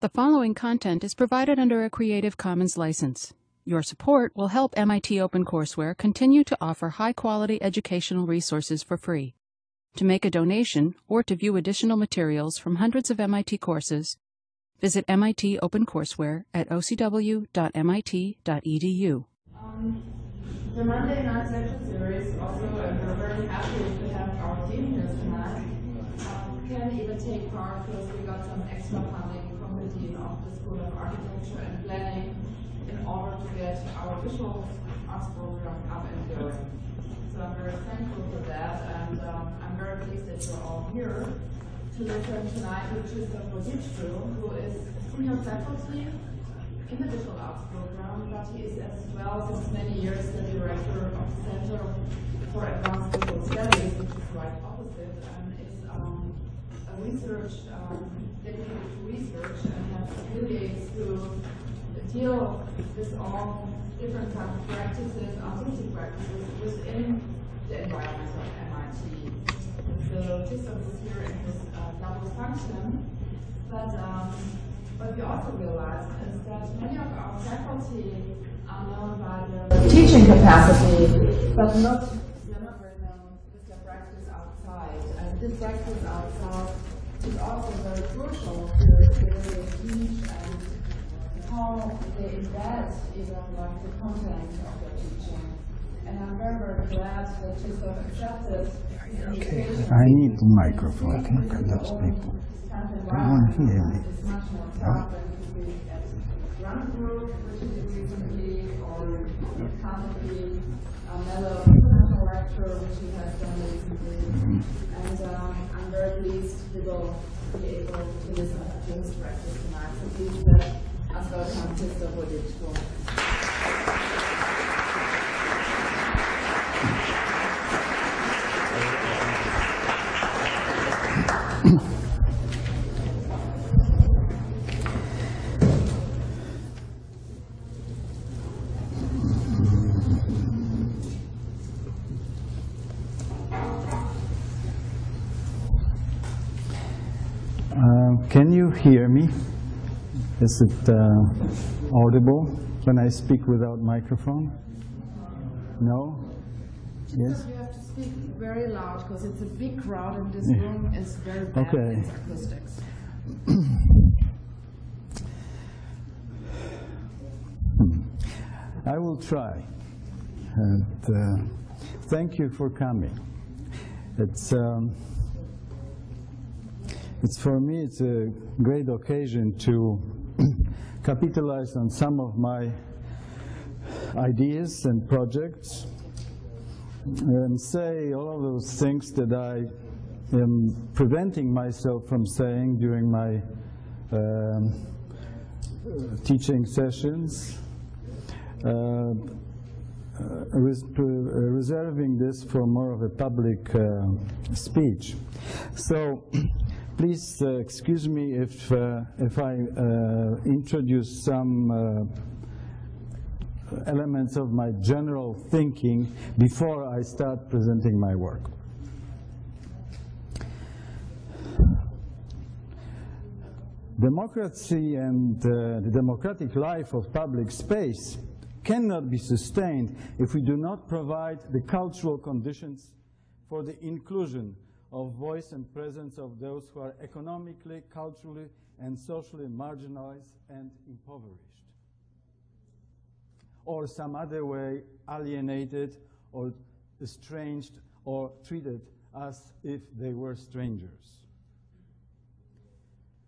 The following content is provided under a Creative Commons license. Your support will help MIT OpenCourseware continue to offer high-quality educational resources for free. To make a donation or to view additional materials from hundreds of MIT courses, visit MIT OpenCourseware at ocw.mit.edu. Um, the Monday Night Lecture Series also, we're very happy to have our team here tonight, um, can even take part because we got some extra funding of the School of Architecture and Planning in order to get our visual arts program up and going. So I'm very thankful for that, and um, I'm very pleased that you're all here to listen tonight to Christoph Wodiczko, who is senior faculty in the visual arts program, but he is as well since many years the director of the Center for Advanced Visual Studies, which is right opposite, and is um, a research, um, to research and have affiliates who deal with all different kinds of practices, artistic practices within the environment of MIT. So Christoph is here in his uh, double function, but um, what we also realized is that many of our faculty are known by their teaching capacity, but not they're not very known with their practice outside. And this practice outside is also very crucial to the way they teach and how they embed even like the content of their teaching. And I'm very, very glad that accepted Okay, I need the microphone. Look at those people. They won't hear me. It's much more fun than to be at run group, which is recently, or it can't be a mellow international lecture, which he has done recently. And um, I'm very pleased to go be able to listen to his practice tonight. So please let us welcome Christoph Wodiczko. Uh, you hear me? Is it uh, audible when I speak without microphone? No? Yes? You have to speak very loud because it's a big crowd and this Yeah. room is very bad Okay. acoustics. I will try. And, uh, thank you for coming. It's, um, it's for me, it's a great occasion to capitalize on some of my ideas and projects and say all of those things that I am preventing myself from saying during my um, uh, teaching sessions. Uh, uh, res- uh, reserving this for more of a public uh, speech. So please uh, excuse me if, uh, if I uh, introduce some uh, elements of my general thinking before I start presenting my work. Democracy and uh, the democratic life of public space cannot be sustained if we do not provide the cultural conditions for the inclusion of voice and presence of those who are economically, culturally, and socially marginalized and impoverished or some other way alienated or estranged or treated as if they were strangers.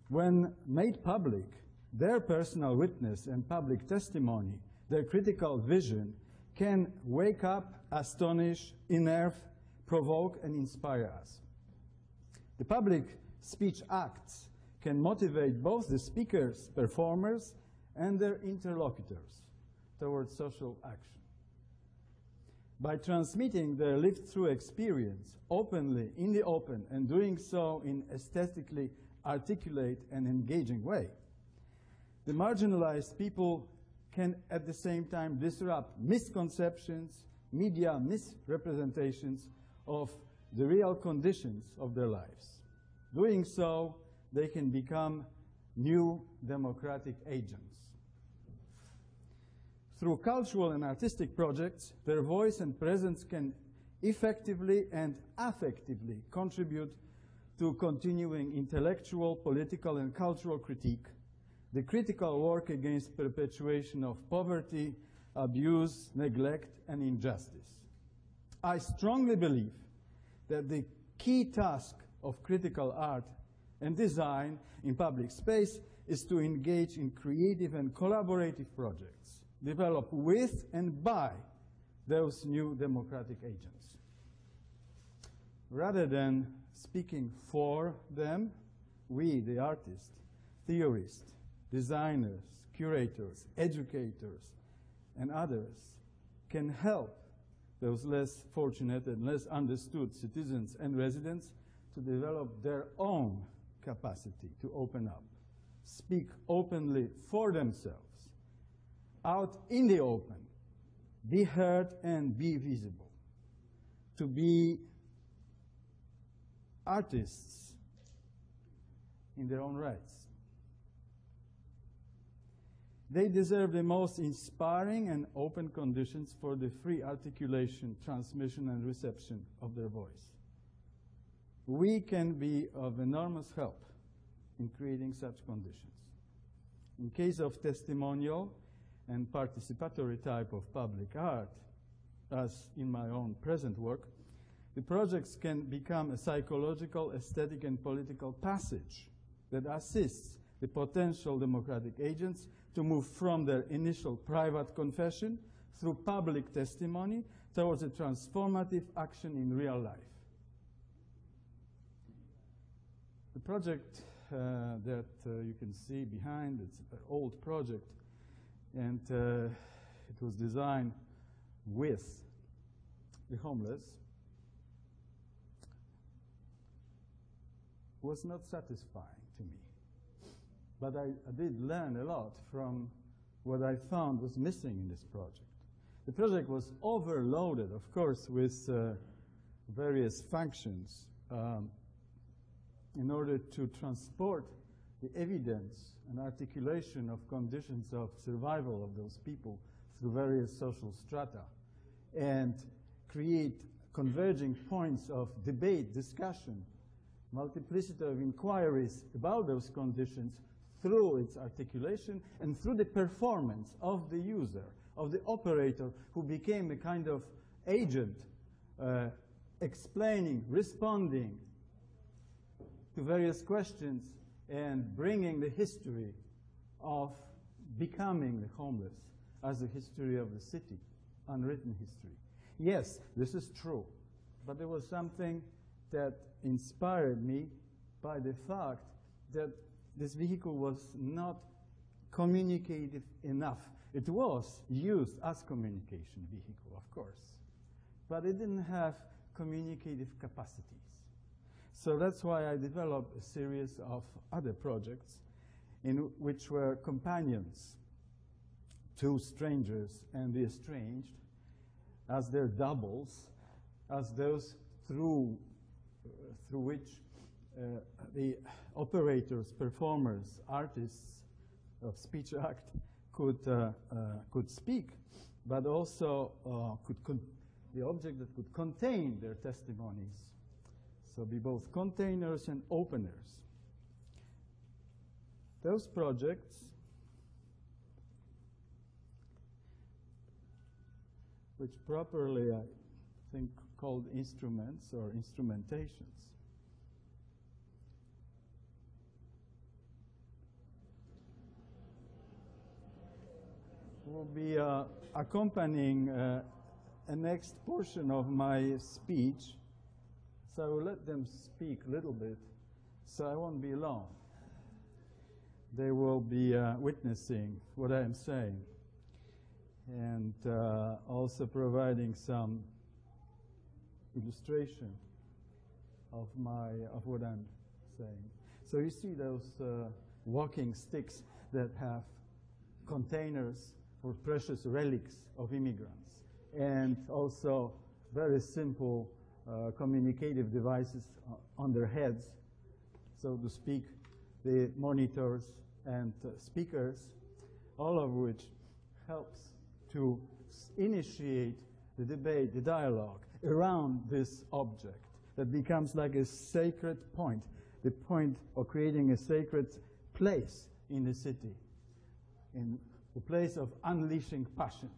When made public, their personal witness and public testimony, their critical vision can wake up, astonish, enerve, provoke, and inspire us. The public speech acts can motivate both the speakers, performers, and their interlocutors towards social action. By transmitting their lived through experience openly, in the open, and doing so in aesthetically articulate and engaging way, the marginalized people can at the same time disrupt misconceptions, media misrepresentations of the real conditions of their lives. Doing so, they can become new democratic agents. Through cultural and artistic projects, their voice and presence can effectively and affectively contribute to continuing intellectual, political, and cultural critique, the critical work against perpetuation of poverty, abuse, neglect, and injustice. I strongly believe that the key task of critical art and design in public space is to engage in creative and collaborative projects developed with and by those new democratic agents. Rather than speaking for them, we, the artists, theorists, designers, curators, educators, and others, can help those less fortunate and less understood citizens and residents to develop their own capacity to open up, speak openly for themselves, out in the open, be heard and be visible, to be artists in their own rights. They deserve the most inspiring and open conditions for the free articulation, transmission, and reception of their voice. We can be of enormous help in creating such conditions. In case of testimonial and participatory type of public art, as in my own present work, the projects can become a psychological, aesthetic, and political passage that assists the potential democratic agents to move from their initial private confession through public testimony towards a transformative action in real life. The project uh, that uh, you can see behind, it's an old project, and uh, it was designed with the homeless, was not satisfying. But I, I, did learn a lot from what I found was missing in this project. The project was overloaded, of course, with uh, various functions um, in order to transport the evidence and articulation of conditions of survival of those people through various social strata and create converging points of debate, discussion, multiplicity of inquiries about those conditions through its articulation and through the performance of the user, of the operator, who became a kind of agent uh, explaining, responding to various questions and bringing the history of becoming the homeless as the history of the city, unwritten history. Yes, this is true, but there was something that inspired me by the fact that this vehicle was not communicative enough. It was used as communication vehicle, of course, but it didn't have communicative capacities. So that's why I developed a series of other projects in which were companions to strangers and the estranged as their doubles, as those through through which uh, the operators, performers, artists of speech act could, uh, uh, could speak, but also could the object that could contain their testimonies. So be both containers and openers. Those projects which properly I think called instruments or instrumentations. Will be uh, accompanying uh, a next portion of my speech, so I will let them speak a little bit, so I won't be long. They will be uh, witnessing what I am saying and uh, also providing some illustration of my of what I'm saying. So you see those uh, walking sticks that have containers for precious relics of immigrants, and also very simple uh, communicative devices on their heads, so to speak, the monitors and uh, speakers, all of which helps to initiate the debate, the dialogue around this object that becomes like a sacred point, the point of creating a sacred place in the city, in the place of unleashing passions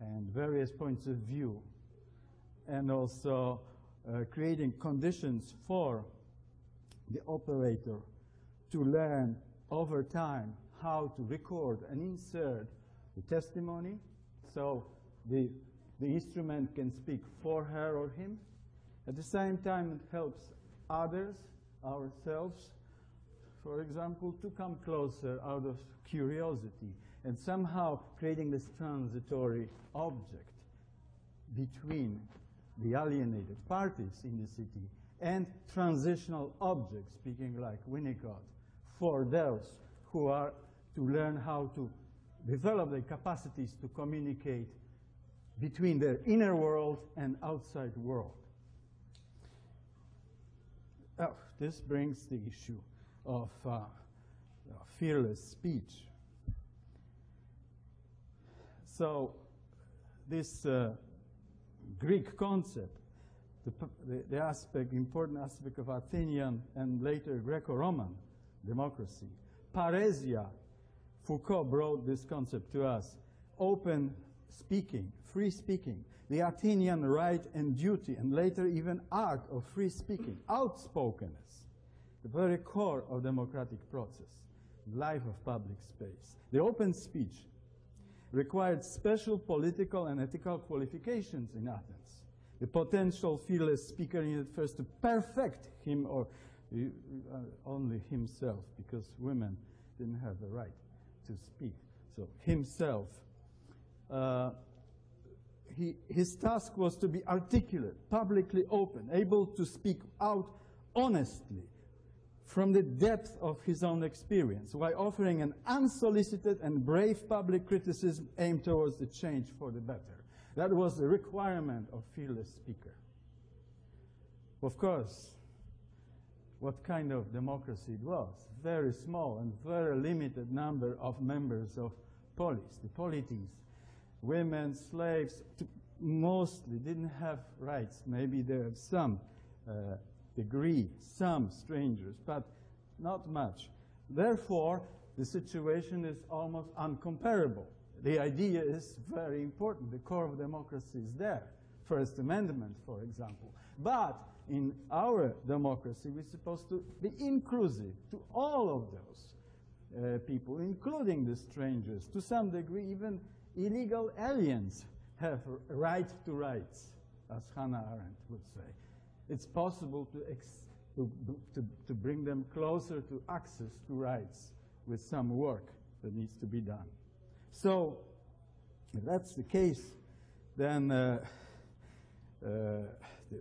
and various points of view, and also uh, creating conditions for the operator to learn over time how to record and insert the testimony so the, the instrument can speak for her or him. At the same time, it helps others, ourselves, for example, to come closer out of curiosity and somehow creating this transitory object between the alienated parties in the city and transitional objects, speaking like Winnicott, for those who are to learn how to develop their capacities to communicate between their inner world and outside world. Oh, this brings the issue of uh, fearless speech. So this uh, Greek concept, the, the, the, aspect, important aspect of Athenian and later Greco-Roman democracy, parrhesia, Foucault brought this concept to us, open speaking, free speaking, the Athenian right and duty, and later even art of free speaking, outspokenness, the very core of democratic process, life of public space. The open speech required special political and ethical qualifications in Athens. The potential fearless speaker needed first to perfect him or uh, only himself, because women didn't have the right to speak. So himself. Uh, he, his task was to be articulate, publicly open, able to speak out honestly from the depth of his own experience, while offering an unsolicited and brave public criticism aimed towards the change for the better. That was the requirement of fearless speaker. Of course, what kind of democracy it was. Very small and very limited number of members of polis, the polities. Women, slaves, mostly didn't have rights. Maybe there are some uh, degree, some strangers, but not much. Therefore, the situation is almost uncomparable. The idea is very important. The core of democracy is there. First Amendment, for example. But in our democracy, we're supposed to be inclusive to all of those uh, people, including the strangers. To some degree, even illegal aliens have right to rights, as Hannah Arendt would say. It's possible to, to, to, to bring them closer to access to rights with some work that needs to be done. So, if that's the case, then uh, uh, the,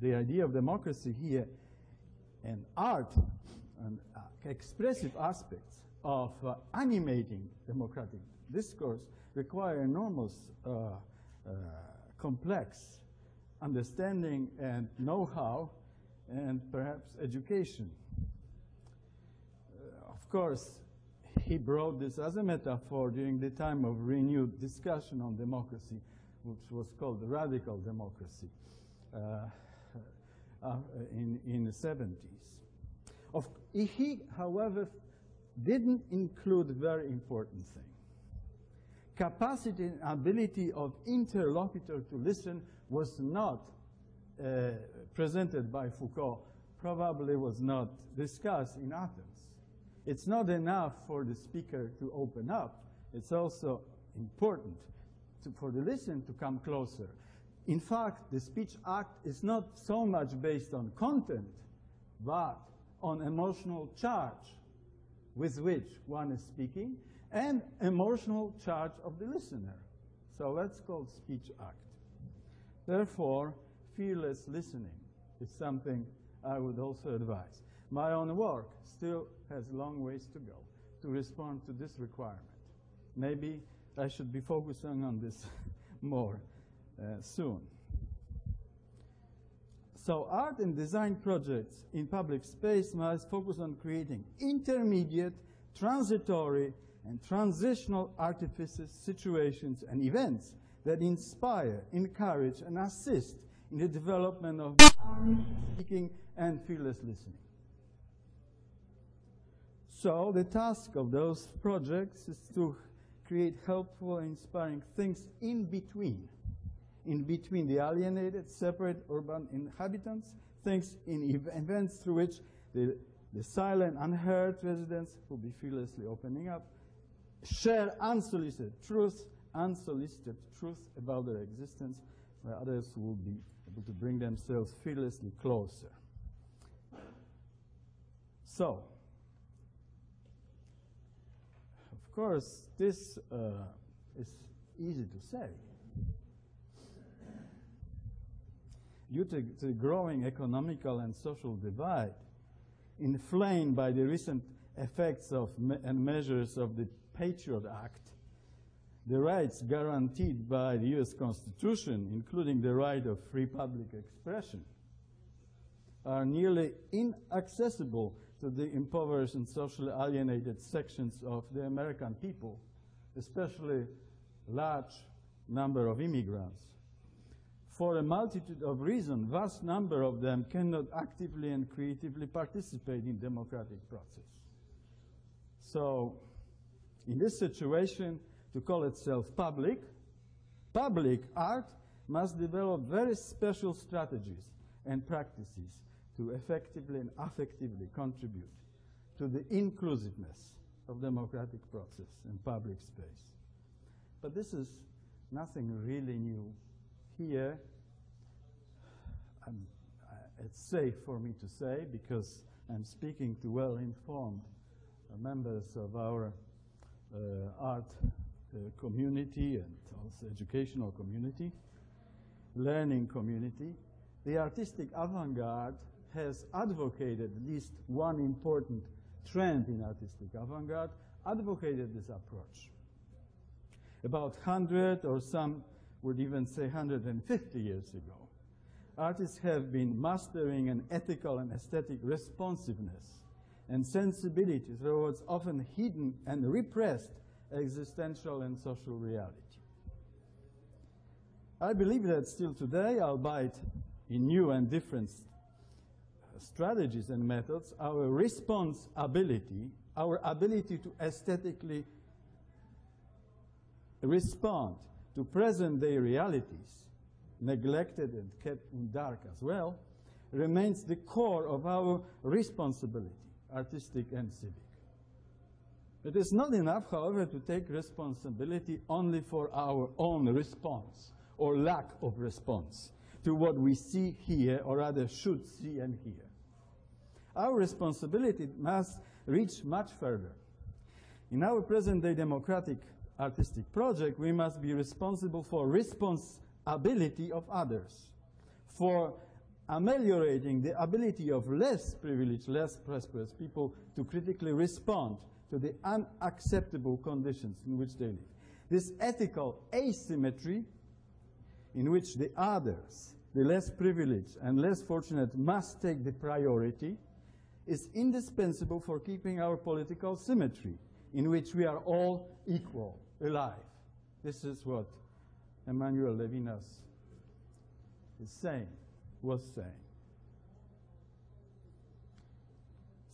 the idea of democracy here and art and uh, expressive aspects of uh, animating democratic discourse require enormous uh, uh complex understanding and know-how and perhaps education. Uh, of course, he brought this as a metaphor during the time of renewed discussion on democracy, which was called radical democracy. Uh, uh, in, in the 70s. Of, he, however, didn't include very important thing. Capacity and ability of interlocutor to listen was not uh, presented by Foucault, probably was not discussed in Athens. It's not enough for the speaker to open up. It's also important to, for the listener to come closer in fact, the speech act is not so much based on content, but on emotional charge with which one is speaking and emotional charge of the listener. So that's called speech act. Therefore, fearless listening is something I would also advise. My own work still has long ways to go to respond to this requirement. Maybe I should be focusing on this more uh, soon. So art and design projects in public space must focus on creating intermediate, transitory, and transitional artifices, situations, and events that inspire, encourage, and assist in the development of speaking and fearless listening. So the task of those projects is to create helpful and inspiring things in between. In between the alienated, separate urban inhabitants, things in ev events through which the, the silent, unheard residents will be fearlessly opening up, share unsolicited truth, unsolicited truth about their existence, where others will be able to bring themselves fearlessly closer. So, of course, this uh, is easy to say. Due to the growing economical and social divide, inflamed by the recent effects of me and measures of the Patriot Act, the rights guaranteed by the U.S. Constitution, including the right of free public expression, are nearly inaccessible to the impoverished and socially alienated sections of the American people, especially large number of immigrants. For a multitude of reasons, vast number of them cannot actively and creatively participate in democratic process. So, in this situation, to call itself public, public art must develop very special strategies and practices to effectively and affectively contribute to the inclusiveness of democratic process and public space. But this is nothing really new. Here, uh, it's safe for me to say because I'm speaking to well-informed members of our uh, art community and also educational community, learning community. The artistic avant-garde has advocated at least one important trend in artistic avant-garde, advocated this approach. About 100 or some would even say 150 years ago, artists have been mastering an ethical and aesthetic responsiveness and sensibility towards often hidden and repressed existential and social reality. I believe that still today, albeit in new and different strategies and methods, our response ability, our ability to aesthetically respond to present day realities, neglected and kept in dark as well, remains the core of our responsibility, artistic and civic. It is not enough, however, to take responsibility only for our own response or lack of response to what we see here, or rather should see and hear. Our responsibility must reach much further. In our present-day democratic artistic project, we must be responsible for responsibility of others, for ameliorating the ability of less privileged, less prosperous people to critically respond to the unacceptable conditions in which they live. This ethical asymmetry in which the others, the less privileged and less fortunate, must take the priority is indispensable for keeping our political symmetry, in which we are all equal, alive. This is what Emmanuel Levinas is saying, was saying.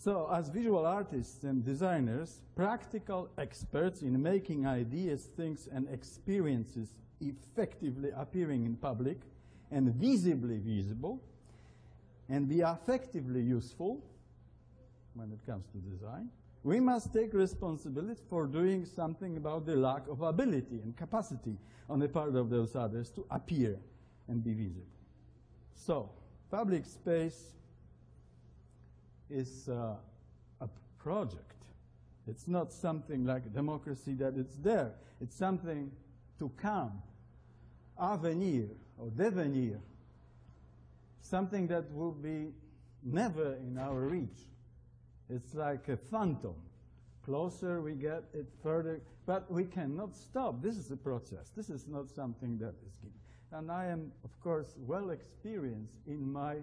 So, as visual artists and designers, practical experts in making ideas, things, and experiences effectively appearing in public and visibly visible, and be effectively useful, when it comes to design, we must take responsibility for doing something about the lack of ability and capacity on the part of those others to appear and be visible. So, public space is uh, a project. It's not something like democracy that it's there. It's something to come, avenir or devenir, something that will be never in our reach. It's like a phantom. Closer we get it further, but we cannot stop. This is a process. This is not something that is given. And I am, of course, well experienced in my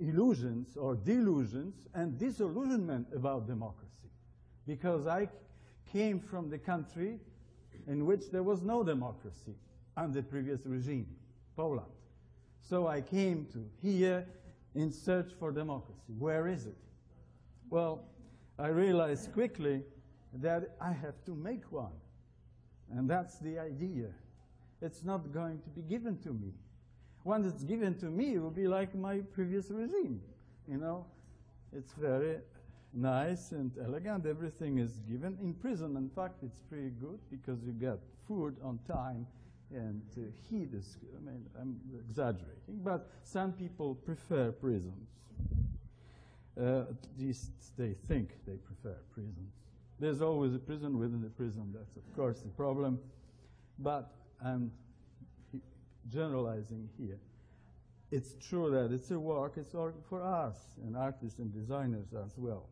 illusions or delusions and disillusionment about democracy. Because I came from the country in which there was no democracy under the previous regime, Poland. So I came to here in search for democracy. Where is it? Well, I realized quickly that I have to make one. And that's the idea. It's not going to be given to me. One that's given to me it will be like my previous regime. You know, it's very nice and elegant. Everything is given. In prison, in fact, it's pretty good because you get food on time and uh, heat is, I mean, I'm exaggerating, but some people prefer prisons. Uh, at least they think they prefer prisons. There's always a prison within the prison. That's, of course, the problem. But I'm generalizing here. It's true that it's a work, it's work for us, and artists and designers as well.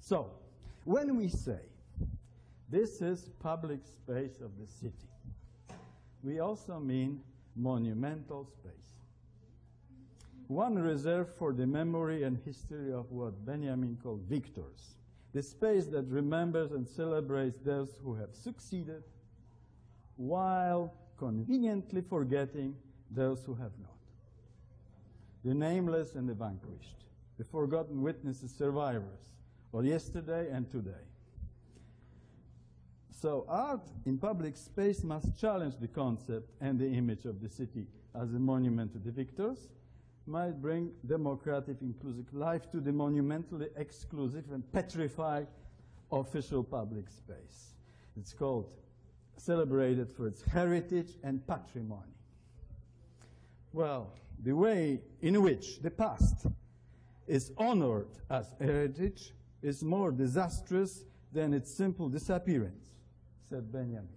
So, when we say this is public space of the city, we also mean monumental space. One reserved for the memory and history of what Benjamin called victors, the space that remembers and celebrates those who have succeeded while conveniently forgetting those who have not. The nameless and the vanquished, the forgotten witnesses, survivors of yesterday and today. So art in public space must challenge the concept and the image of the city as a monument to the victors, might bring democratic, inclusive life to the monumentally exclusive and petrified official public space. It's called celebrated for its heritage and patrimony. Well, the way in which the past is honored as heritage is more disastrous than its simple disappearance, said Benjamin.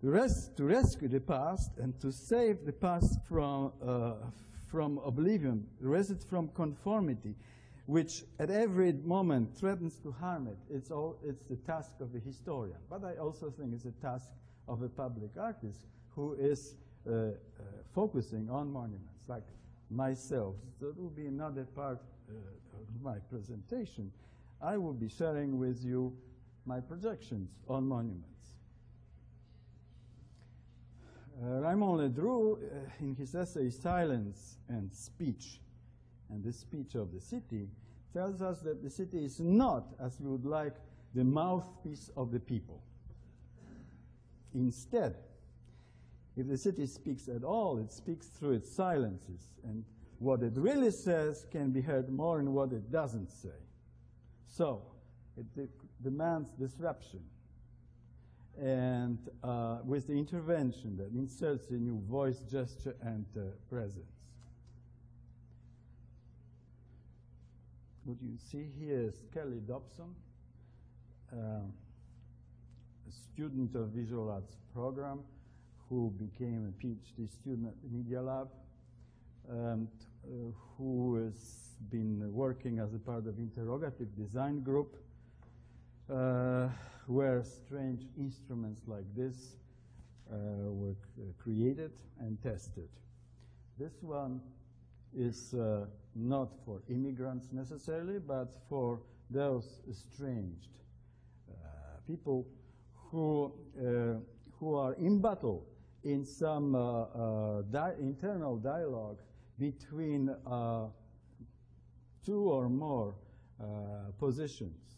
To, res to rescue the past and to save the past from, uh, from oblivion, it from conformity, which at every moment threatens to harm it. It's, all, it's the task of the historian. But I also think it's a task of a public artist who is uh, uh, focusing on monuments, like myself. That will be another part uh, of my presentation. I will be sharing with you my projections on monuments. Uh, Raymond Ledrut, uh, in his essay Silence and Speech, and the speech of the city tells us that the city is not, as we would like, the mouthpiece of the people. Instead, if the city speaks at all, it speaks through its silences, and what it really says can be heard more in what it doesn't say. So, it de demands disruption, and uh, with the intervention that inserts a new voice, gesture, and uh, presence. What you see here is Kelly Dobson, uh, a student of visual arts program who became a PhD student at the Media Lab and uh, who has been working as a part of interrogative design group uh, where strange instruments like this uh, were created and tested. This one is uh, not for immigrants necessarily, but for those estranged uh, people who, uh, who are in battle in some uh, uh, di internal dialogue between two or more positions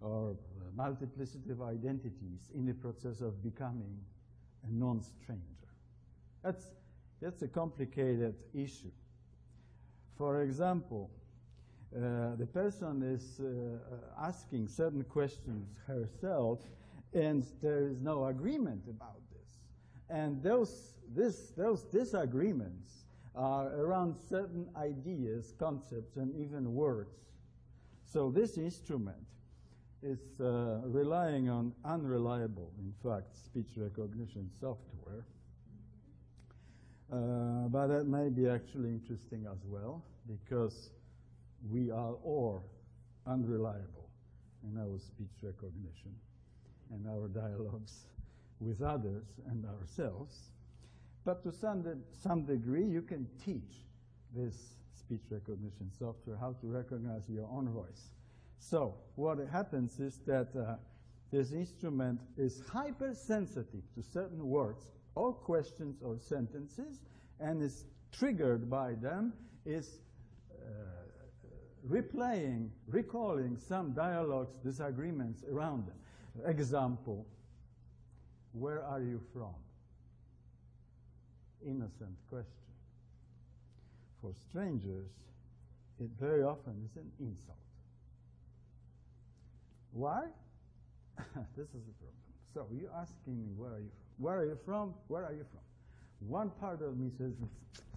or multiplicity of identities in the process of becoming a non-stranger. That's, that's a complicated issue. For example, uh, the person is uh, asking certain questions herself, and there is no agreement about this. And those, this, those disagreements are around certain ideas, concepts, and even words. So this instrument is uh, relying on unreliable, in fact, speech recognition software. Uh, but that may be actually interesting as well because we are all unreliable in our speech recognition and our dialogues with others and ourselves. But to some, de some degree, you can teach this speech recognition software, how to recognize your own voice. So what happens is that uh, this instrument is hypersensitive to certain words or questions or sentences and is triggered by them, is uh, replaying, recalling some dialogues, disagreements around them. Example, where are you from? Innocent question. For strangers, it very often is an insult. Why? this is the problem. So you're asking me, where are you from? Where are you from? Where are you from? One part of me says,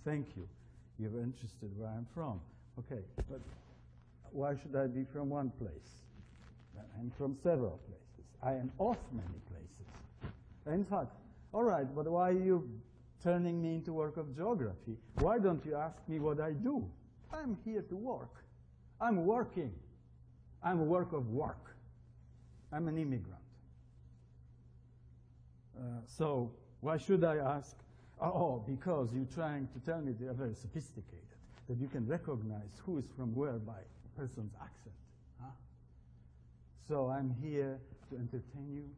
thank you. You're interested where I'm from. Okay, but why should I be from one place? I'm from several places. I am of many places. In fact, all right, but why are you turning me into work of geography? Why don't you ask me what I do? I'm here to work. I'm working. I'm a work of work. I'm an immigrant. Uh, so why should I ask? Oh, because you're trying to tell me they're very sophisticated, that you can recognize who is from where by a person's accent. Huh? So I'm here to entertain you,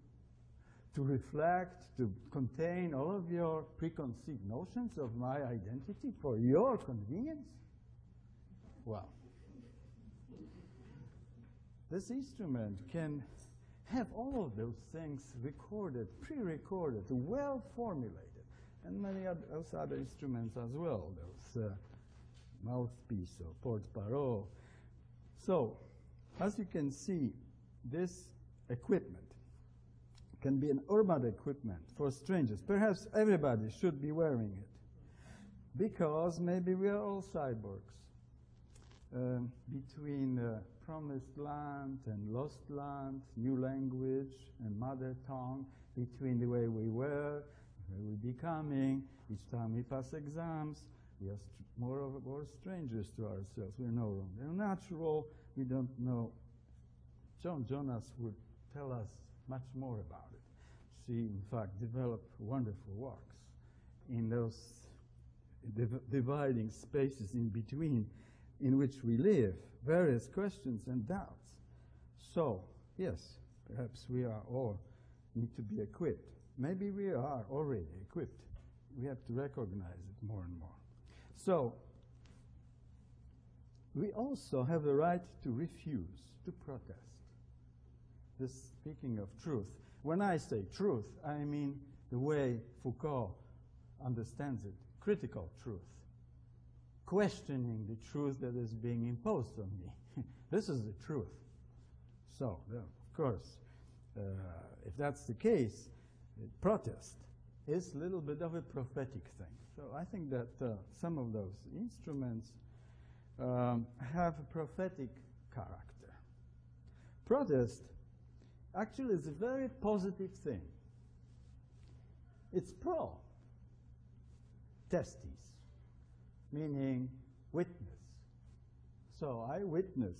to reflect, to contain all of your preconceived notions of my identity for your convenience? Well, this instrument can have all of those things recorded, pre-recorded, well formulated, and many other, those other instruments as well, those uh, mouthpiece or porte-parole. So, as you can see, this equipment can be an urban equipment for strangers. Perhaps everybody should be wearing it because maybe we are all cyborgs. Um, between uh, promised land and lost land, new language and mother tongue, between the way we were, where we're becoming, each time we pass exams, we are more or more strangers to ourselves. We're no longer natural. We don't know. Joan Jonas would tell us much more about it. She, in fact, developed wonderful works in those div dividing spaces in between in which we live, various questions and doubts. So, yes, perhaps we are all need to be equipped. Maybe we are already equipped. We have to recognize it more and more. So, we also have the right to refuse, to protest. This speaking of truth. When I say truth, I mean the way Foucault understands it, critical truth questioning the truth that is being imposed on me. this is the truth. So, of course, uh, if that's the case, protest is a little bit of a prophetic thing. So I think that uh, some of those instruments um, have a prophetic character. Protest actually is a very positive thing. It's pro testes meaning witness. So I witness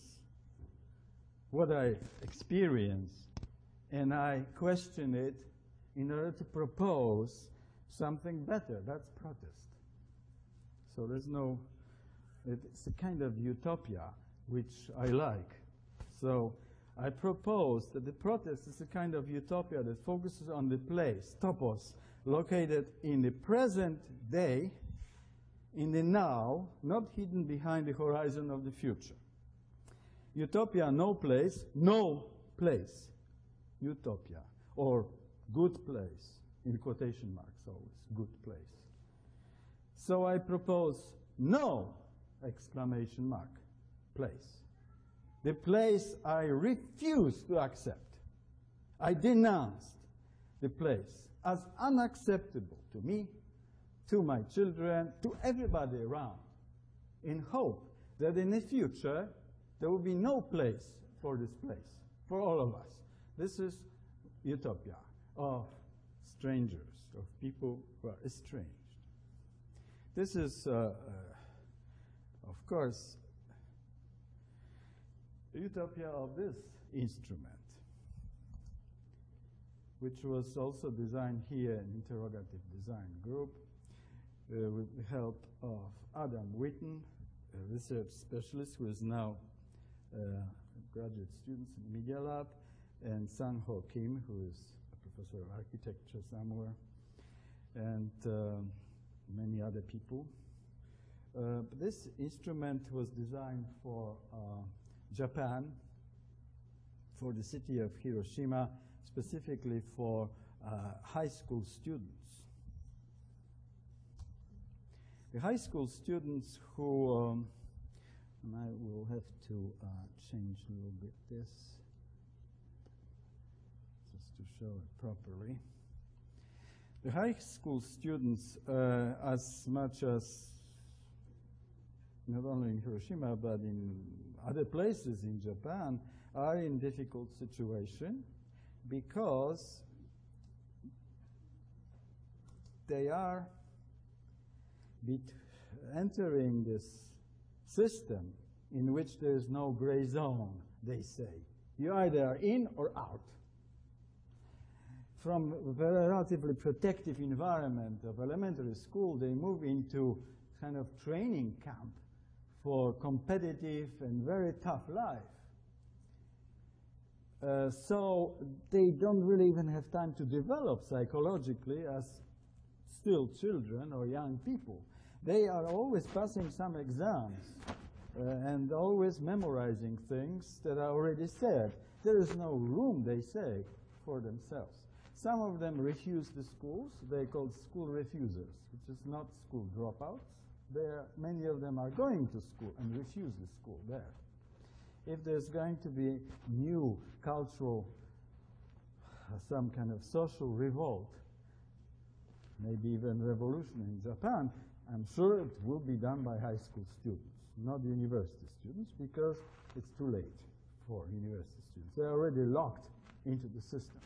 what I experience and I question it in order to propose something better. That's protest. So there's no, it's a kind of utopia which I like. So I propose that the protest is a kind of utopia that focuses on the place, topos, located in the present day in the now, not hidden behind the horizon of the future. Utopia, no place, no place. Utopia, or good place, in quotation marks always, good place. So I propose no exclamation mark, place. The place I refuse to accept. I denounced the place as unacceptable to me to my children, to everybody around, in hope that in the future there will be no place for this place, for all of us. This is utopia of strangers, of people who are estranged. This is, uh, uh, of course, utopia of this instrument, which was also designed here in interrogative design group uh, with the help of Adam Whiton, a research specialist who is now uh, a graduate student in the Media Lab, and Sang Ho Kim, who is a professor of architecture somewhere, and uh, many other people. Uh, this instrument was designed for uh, Japan, for the city of Hiroshima, specifically for uh, high school students. The high school students who, um, and I will have to uh, change a little bit this just to show it properly. The high school students, uh, as much as not only in Hiroshima but in other places in Japan, are in difficult situation because they are entering this system in which there is no gray zone, they say. You either are in or out. From a relatively protective environment of elementary school, they move into kind of training camp for competitive and very tough life. Uh, so they don't really even have time to develop psychologically as still children or young people. They are always passing some exams uh, and always memorizing things that are already said. There is no room, they say, for themselves. Some of them refuse the schools. They're called school refusers, which is not school dropouts. Many of them are going to school and refuse the school there. If there's going to be new cultural, some kind of social revolt, maybe even revolution in Japan, I'm sure it will be done by high school students, not university students, because it's too late for university students. They're already locked into the system.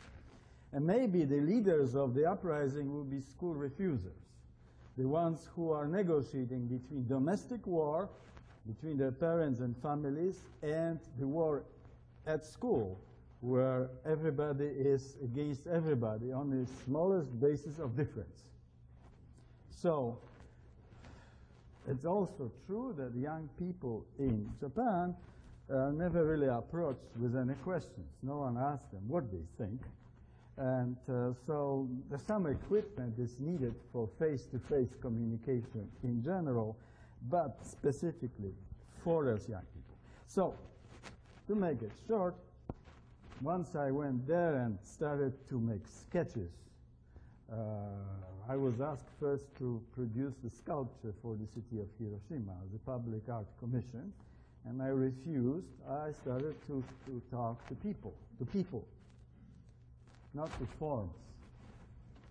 And maybe the leaders of the uprising will be school refusers, the ones who are negotiating between domestic war, between their parents and families, and the war at school, where everybody is against everybody on the smallest basis of difference. So it's also true that young people in Japan are never really approached with any questions. No one asks them what they think. And uh, so some equipment is needed for face-to-face -face communication in general, but specifically for those young people. So to make it short, once I went there and started to make sketches uh, Uh, I was asked first to produce the sculpture for the city of Hiroshima, the public art commission, and I refused. I started to, to talk to people, to people, not the forms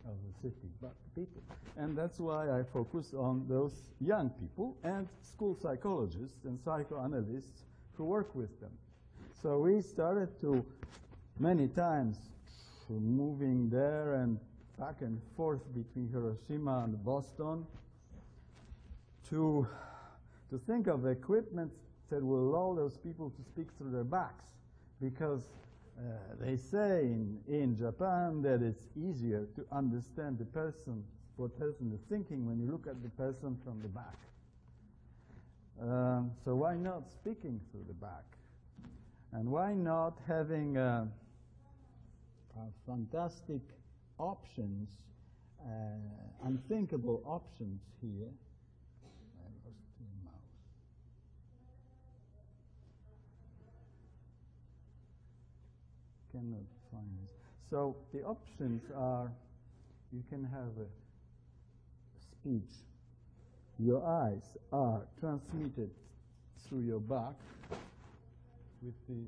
of the city, but people. And that's why I focus on those young people and school psychologists and psychoanalysts who work with them. So we started to, many times, moving there and back and forth between Hiroshima and Boston to, to think of equipment that will allow those people to speak through their backs because uh, they say in, in Japan that it's easier to understand the person, what person is thinking when you look at the person from the back. Um, so why not speaking through the back? And why not having a, a fantastic options, uh, unthinkable options here. I lost mouse. Cannot find this. So the options are you can have a speech. Your eyes are transmitted through your back with the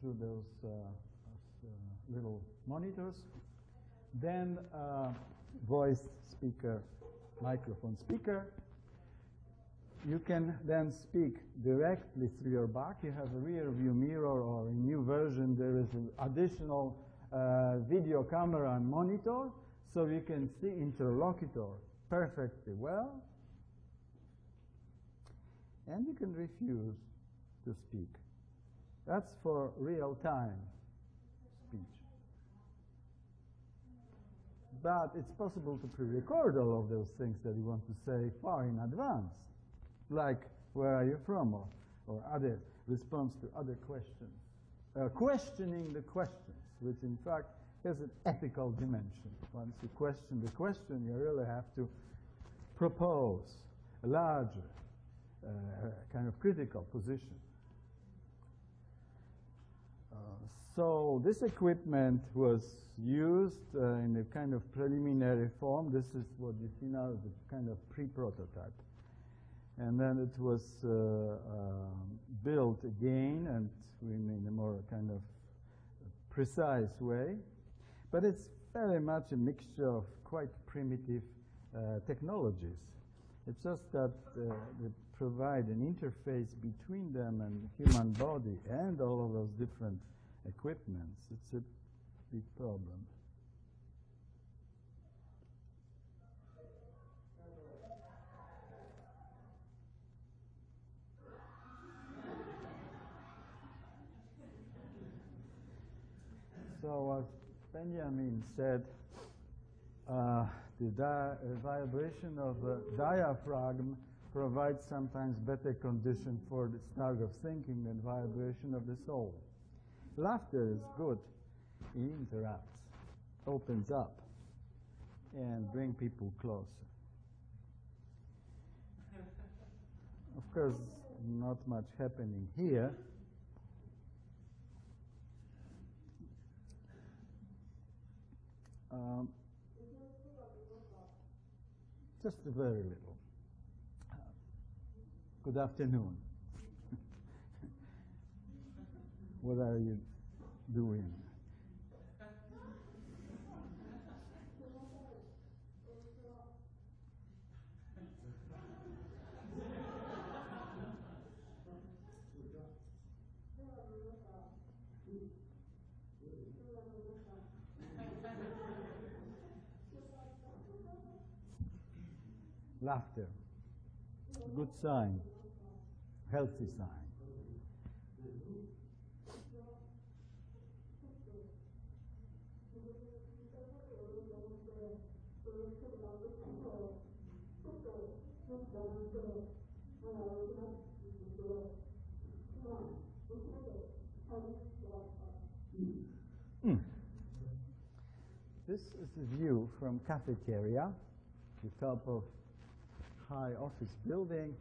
through those uh, uh, little monitors then uh, voice speaker, microphone speaker. You can then speak directly through your back. You have a rear view mirror or a new version, there is an additional uh, video camera and monitor, so you can see interlocutor perfectly well. And you can refuse to speak. That's for real time speech. But it's possible to pre-record all of those things that you want to say far in advance, like where are you from or, or other response to other questions. Uh, questioning the questions, which in fact has an ethical dimension. Once you question the question, you really have to propose a larger uh, kind of critical position. Uh, so this equipment was used uh, in a kind of preliminary form. This is what you see now a kind of pre-prototype. And then it was uh, um, built again and in a more kind of precise way. But it's very much a mixture of quite primitive uh, technologies. It's just that uh, they provide an interface between them and the human body and all of those different equipments. It's a big problem. So as Benjamin said, uh, the di- vibration of the diaphragm provides sometimes better condition for the start of thinking than vibration of the soul. Laughter is good. It interrupts, opens up, and bring people closer. Of course, not much happening here. Um, just a very little. Good afternoon. What are you doing? Laughter. Good sign. Healthy sign. Mm. This is a view from cafeteria, the top of high office building,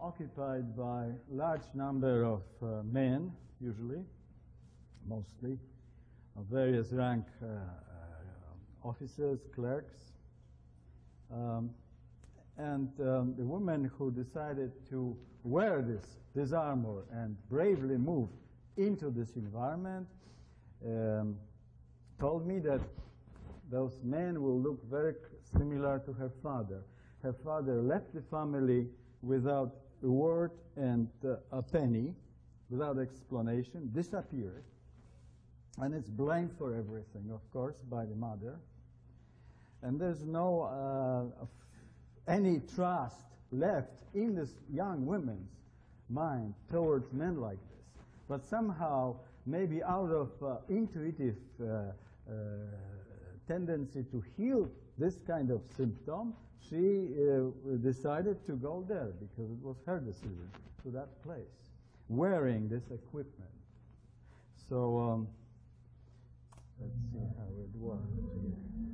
occupied by large number of uh, men, usually, mostly, of various rank uh, uh, officers, clerks, um, and um, the woman who decided to wear this, this armor and bravely move into this environment um, told me that those men will look very similar to her father. Her father left the family without a word and uh, a penny, without explanation, disappeared. And it's blamed for everything, of course, by the mother. And there's no uh, any trust left in this young woman's mind towards men like this. But somehow, maybe out of uh, intuitive uh, uh, tendency to heal this kind of symptom, she uh, decided to go there because it was her decision to that place, wearing this equipment. So um, let's see how it works here.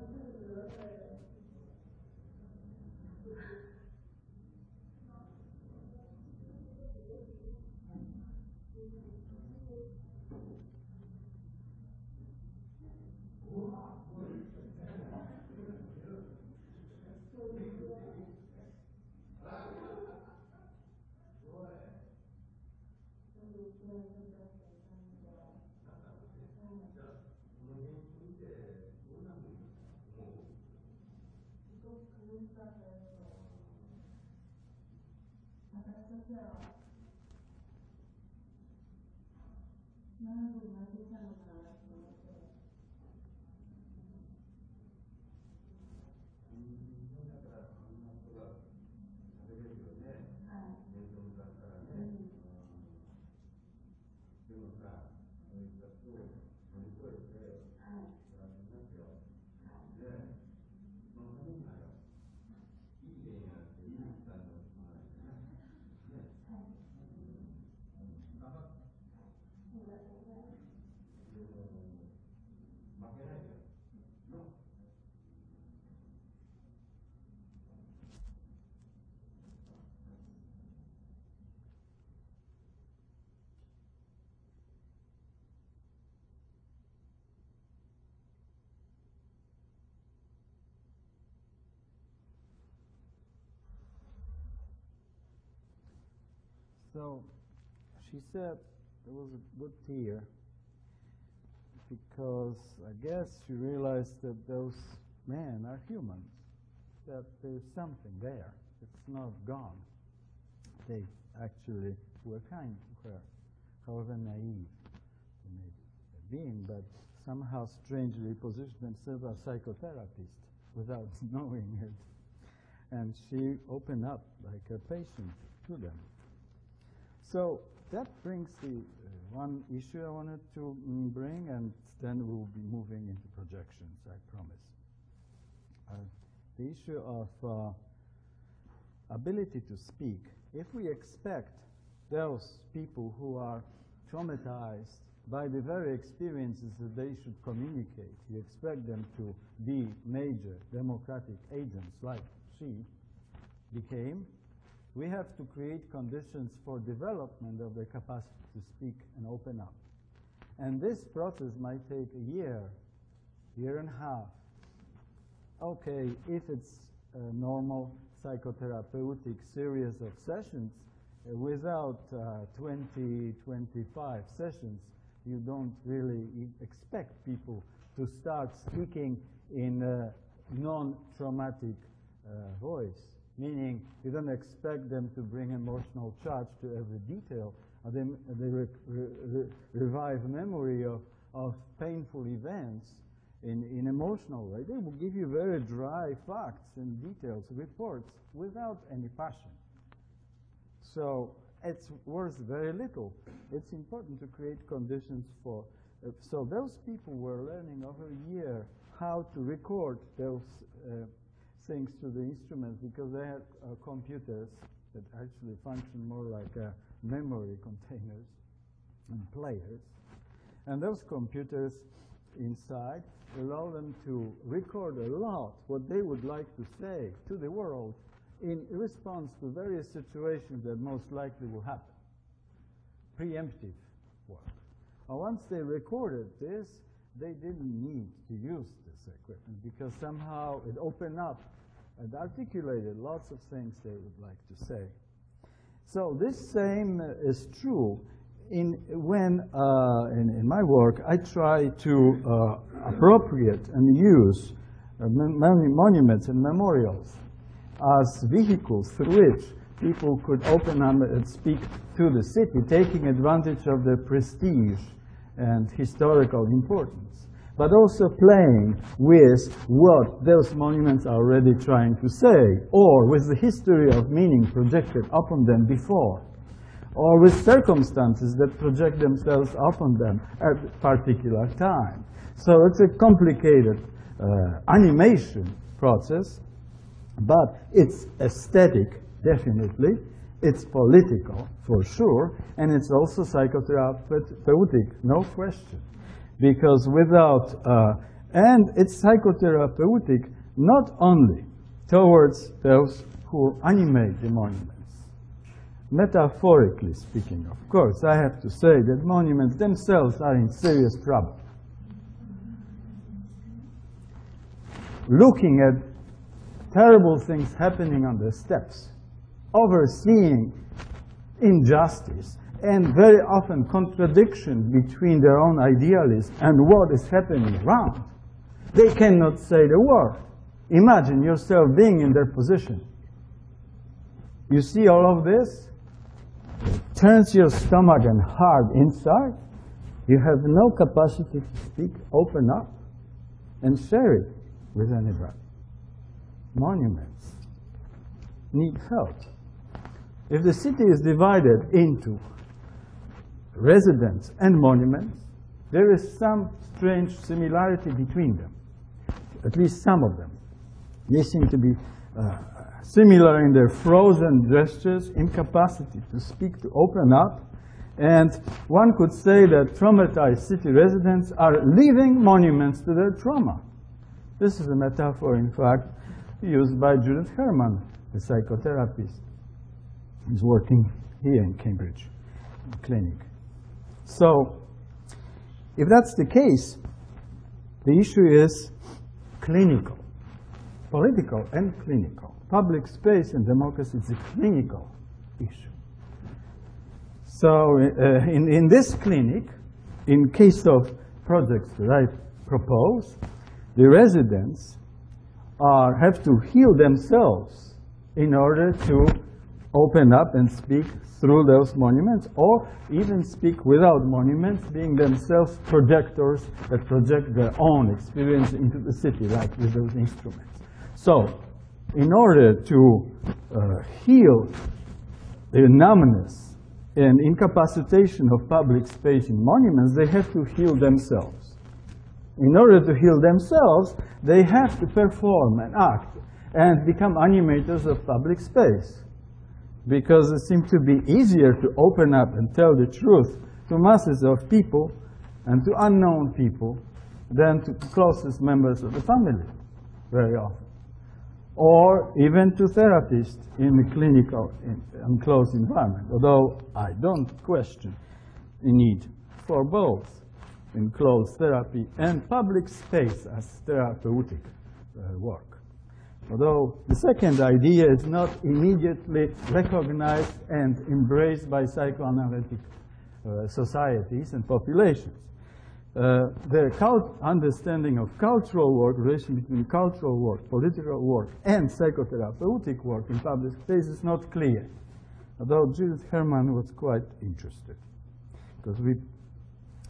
girl So she said there was a good tear because I guess she realized that those men are humans, that there's something there. It's not gone. They actually were kind to her, however naive they may have been, but somehow strangely positioned themselves as psychotherapists without knowing it. And she opened up like a patient to them. So that brings the uh, one issue I wanted to mm, bring, and then we'll be moving into projections, I promise. Uh, the issue of uh, ability to speak. If we expect those people who are traumatized by the very experiences that they should communicate, you expect them to be major democratic agents like she became, we have to create conditions for development of their capacity to speak and open up. And this process might take a year, year and a half. Okay, if it's a normal psychotherapeutic series of sessions, uh, without uh, 20, 25 sessions, you don't really expect people to start speaking in a non-traumatic uh, voice meaning you don't expect them to bring emotional charge to every detail. Uh, they, they re re revive memory of, of painful events in, in emotional way. They will give you very dry facts and details, reports, without any passion. So it's worth very little. It's important to create conditions for. Uh, so those people were learning over a year how to record those uh, things to the instruments because they had uh, computers that actually function more like uh, memory containers and players. And those computers inside allow them to record a lot what they would like to say to the world in response to various situations that most likely will happen. Preemptive work. Once they recorded this, they didn't need to use this equipment because somehow it opened up and articulated lots of things they would like to say. So this same is true in when uh, in, in, my work I try to uh, appropriate and use uh, monuments and memorials as vehicles through which people could open up and speak to the city, taking advantage of their prestige and historical importance but also playing with what those monuments are already trying to say, or with the history of meaning projected upon them before, or with circumstances that project themselves upon them at a particular time. So it's a complicated uh, animation process, but it's aesthetic, definitely. It's political, for sure, and it's also psychotherapeutic, no question because without, uh, and it's psychotherapeutic not only towards those who animate the monuments. Metaphorically speaking, of course, I have to say that monuments themselves are in serious trouble. Looking at terrible things happening on the steps, overseeing injustice, and very often contradiction between their own idealism and what is happening around. They cannot say the word. Imagine yourself being in their position. You see all of this? It turns your stomach and heart inside. You have no capacity to speak, open up, and share it with anybody. Monuments need help. If the city is divided into residents and monuments, there is some strange similarity between them, at least some of them. They seem to be uh, similar in their frozen gestures, incapacity to speak, to open up. And one could say that traumatized city residents are living monuments to their trauma. This is a metaphor, in fact, used by Judith Herman, a psychotherapist who's working here in Cambridge Clinic. So if that's the case, the issue is clinical, political and clinical. Public space and democracy is a clinical issue. So uh, in, in this clinic, in case of projects that I propose, the residents are, have to heal themselves in order to open up and speak through those monuments, or even speak without monuments, being themselves projectors that project their own experience into the city, like with those instruments. So, in order to uh, heal the numbness and incapacitation of public space in monuments, they have to heal themselves. In order to heal themselves, they have to perform and act and become animators of public space because it seems to be easier to open up and tell the truth to masses of people and to unknown people than to closest members of the family very often. Or even to therapists in the clinical enclosed environment, although I don't question the need for both enclosed therapy and public space as therapeutic uh, work. Although the second idea is not immediately recognized and embraced by psychoanalytic uh, societies and populations. Uh, the understanding of cultural work, relation between cultural work, political work, and psychotherapeutic work in public space is not clear. Although Judith Herman was quite interested, because we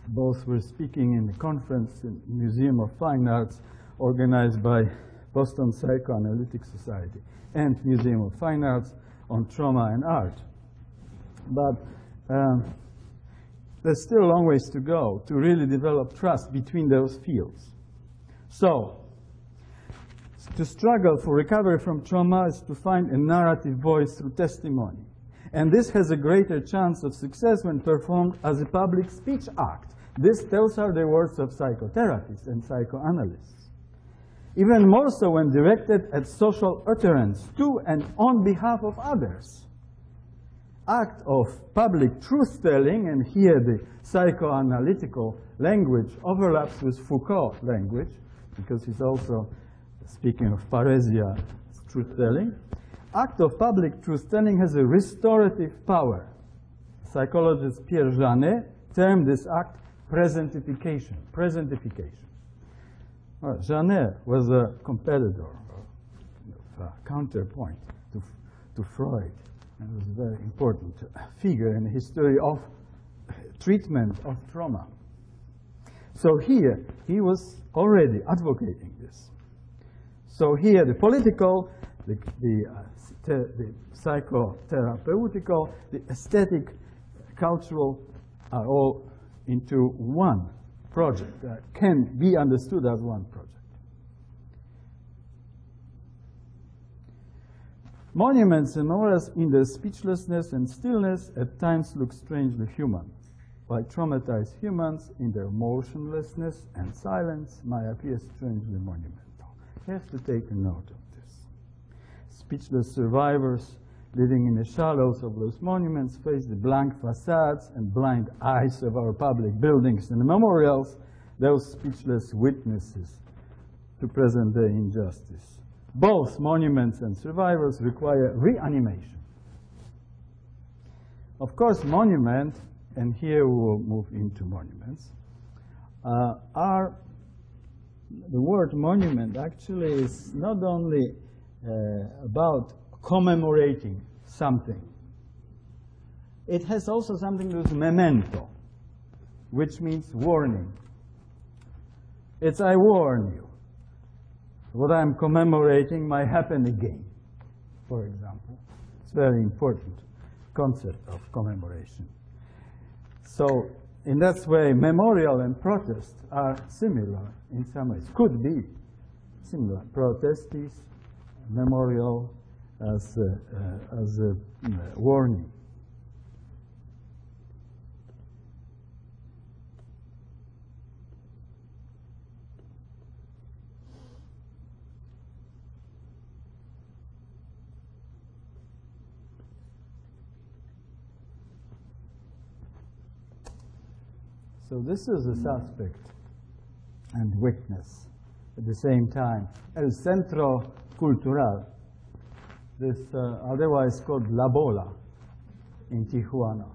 both were speaking in a conference in Museum of Fine Arts organized by Boston Psychoanalytic Society, and Museum of Fine Arts on trauma and art. But um, there's still a long ways to go to really develop trust between those fields. So, to struggle for recovery from trauma is to find a narrative voice through testimony. And this has a greater chance of success when performed as a public speech act. This, those are the words of psychotherapists and psychoanalysts even more so when directed at social utterance to and on behalf of others. Act of public truth-telling, and here the psychoanalytical language overlaps with Foucault language, because he's also speaking of parrhesia truth-telling. Act of public truth-telling has a restorative power. Psychologist Pierre Janet termed this act presentification, presentification. Well, Janet was a competitor, a counterpoint to, to Freud, and was a very important figure in the history of treatment of trauma. So here, he was already advocating this. So here, the political, the, the, uh, the psychotherapeutical, the aesthetic, cultural are all into one project that can be understood as one project. Monuments and auras in their speechlessness and stillness at times look strangely human, while traumatized humans in their motionlessness and silence might appear strangely monumental. You have to take a note of this. Speechless survivors living in the shallows of those monuments face the blank facades and blind eyes of our public buildings and memorials, those speechless witnesses to present-day injustice. Both monuments and survivors require reanimation. Of course, monument, and here we will move into monuments, uh, are, the word monument actually is not only uh, about commemorating something. It has also something with memento, which means warning. It's I warn you. What I'm commemorating might happen again, for example. It's a very important concept of commemoration. So in that way, memorial and protest are similar in some ways, could be similar. Protest is memorial, as a, uh, as a warning. So this is a suspect and witness at the same time. El centro cultural this uh, otherwise called La Bola in Tijuana.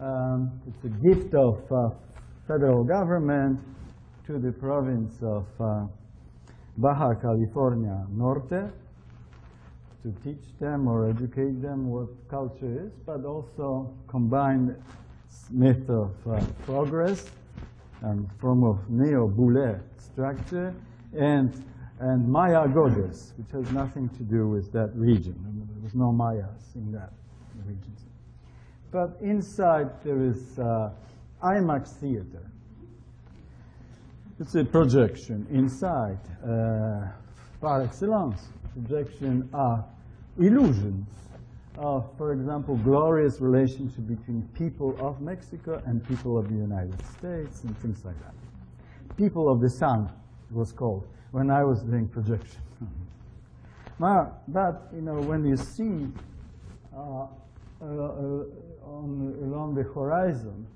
Um, it's a gift of uh, federal government to the province of uh, Baja California Norte to teach them or educate them what culture is, but also combine myth of uh, progress and form of neo-Boullée structure and and Maya goddess, which has nothing to do with that region. There was no Mayas in that region. But inside there is uh, IMAX theater. It's a projection inside, uh, par excellence, projection are illusions of, for example, glorious relationship between people of Mexico and people of the United States and things like that. People of the Sun it was called when I was doing projection. now, but, you know, when you see uh, uh, on, along the horizon,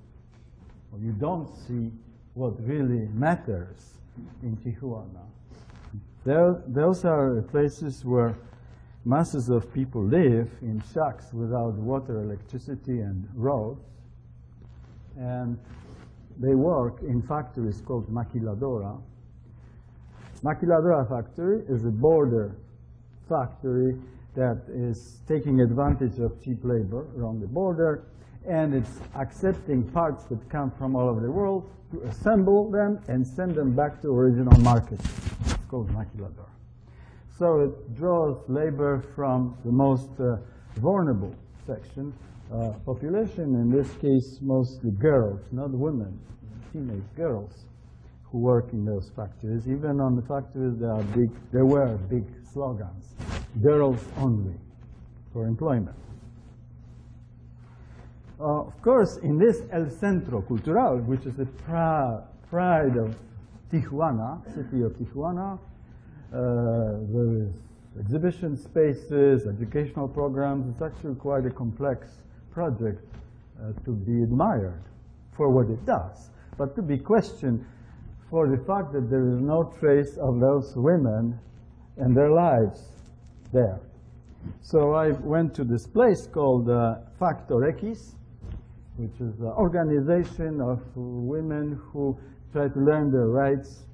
you don't see what really matters in Tijuana. There, those are places where masses of people live in shacks without water, electricity, and roads. And they work in factories called maquiladora. Maquiladora factory is a border factory that is taking advantage of cheap labor around the border, and it's accepting parts that come from all over the world to assemble them and send them back to original markets. It's called maquiladora. So it draws labor from the most uh, vulnerable section, uh, population, in this case mostly girls, not women, teenage girls who work in those factories. Even on the factories there are big, there were big slogans, girls only for employment. Uh, of course, in this El Centro Cultural, which is the pride of Tijuana, city of Tijuana, uh, there is exhibition spaces, educational programs. It's actually quite a complex project uh, to be admired for what it does, but to be questioned for the fact that there is no trace of those women and their lives there. So I went to this place called uh, Factor X, which is an organization of women who try to learn their rights,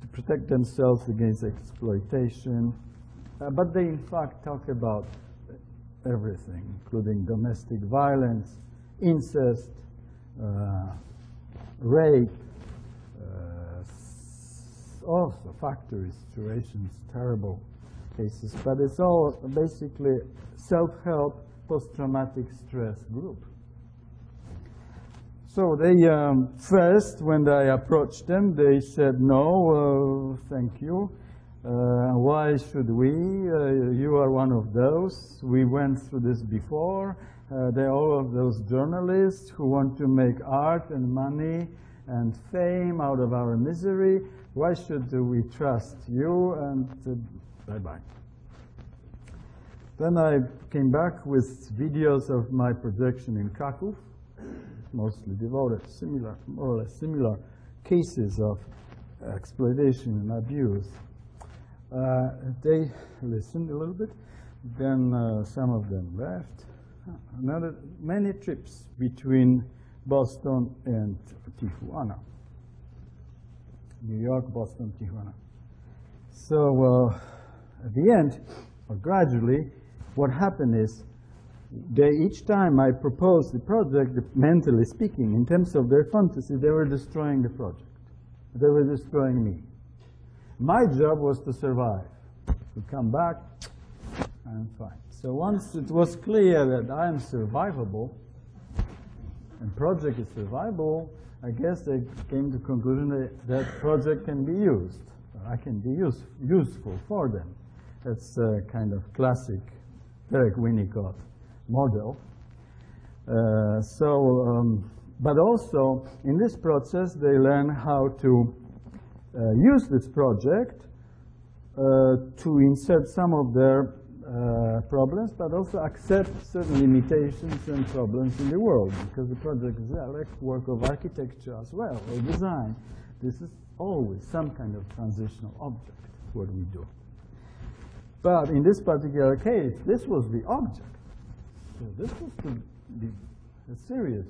to protect themselves against exploitation. Uh, but they, in fact, talk about everything, including domestic violence, incest, uh, rape, also factory situations, terrible cases, but it's all basically self-help post-traumatic stress group. So they um, first, when I approached them, they said, no, uh, thank you. Uh, why should we? Uh, you are one of those. We went through this before. Uh, they're all of those journalists who want to make art and money and fame out of our misery. Why should we trust you? And uh, bye-bye. Then I came back with videos of my projection in Krakow, mostly devoted similar, more or less similar cases of exploitation and abuse. Uh, they listened a little bit, then uh, some of them left. Another many trips between Boston and Tijuana. New York, Boston, Tijuana. So uh, at the end, or gradually, what happened is they, each time I proposed the project, mentally speaking, in terms of their fantasy, they were destroying the project. They were destroying me. My job was to survive. To come back, I'm fine. So once it was clear that I am survivable, and project is survivable, I guess they came to conclusion that that project can be used. I can be use, useful for them. That's a kind of classic Derek Winnicott model. Uh, so, um, but also in this process, they learn how to uh, use this project uh, to insert some of their uh, problems, but also accept certain limitations and problems in the world, because the project is a work of architecture as well, or design. This is always some kind of transitional object, what we do. But in this particular case, this was the object. So this was to be serious.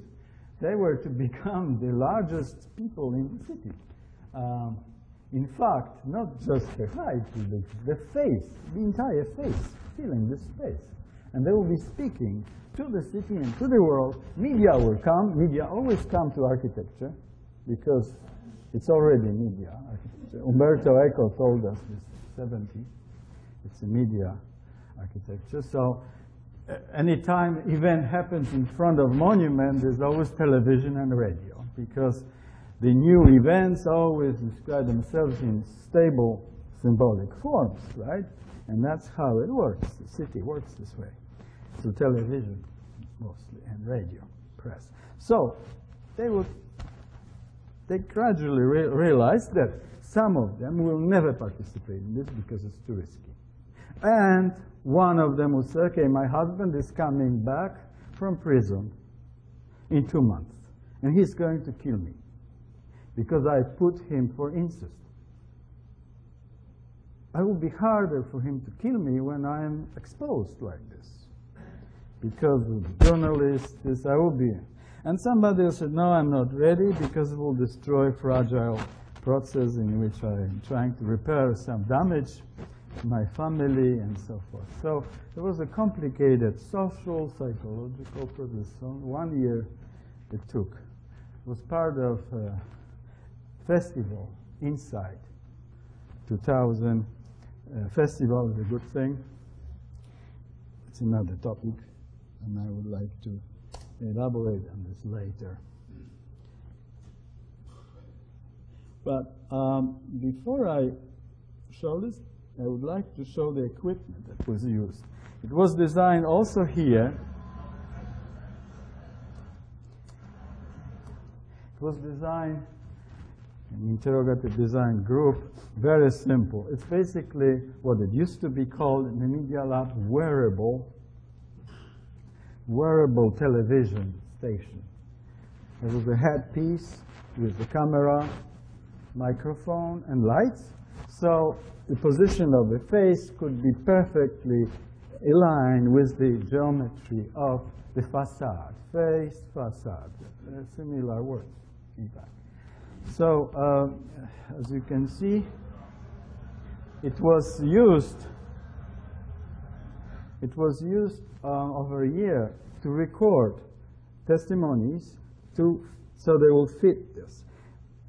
They were to become the largest people in the city. Um, in fact, not just the height, the, the face, the entire face, filling this space. And they will be speaking to the city and to the world. Media will come. Media always come to architecture because it's already media. Umberto Eco told us this 70. It's a media architecture. So uh, anytime event happens in front of monument, there's always television and radio because the new events always describe themselves in stable symbolic forms, right? And that's how it works. The city works this way. Through television, mostly, and radio, press. So they would, they gradually re realized that some of them will never participate in this because it's too risky. And one of them would say, okay, my husband is coming back from prison in two months, and he's going to kill me because I put him for incest. It will be harder for him to kill me when I am exposed like this. Because of journalists, this I will be. And somebody said, no, I'm not ready because it will destroy fragile process in which I am trying to repair some damage to my family and so forth. So it was a complicated social, psychological process. So one year it took. It was part of uh, festival inside 2000 uh, festival is a good thing. It's another topic and I would like to elaborate on this later. But um, before I show this I would like to show the equipment that was used. It was designed also here. It was designed interrogative design group, very simple. It's basically what it used to be called in the Media Lab wearable, wearable television station. There was a headpiece with the camera, microphone, and lights. So the position of the face could be perfectly aligned with the geometry of the facade, face, facade, similar words, in fact. So uh, as you can see, it was used. It was used uh, over a year to record testimonies to so they will fit this.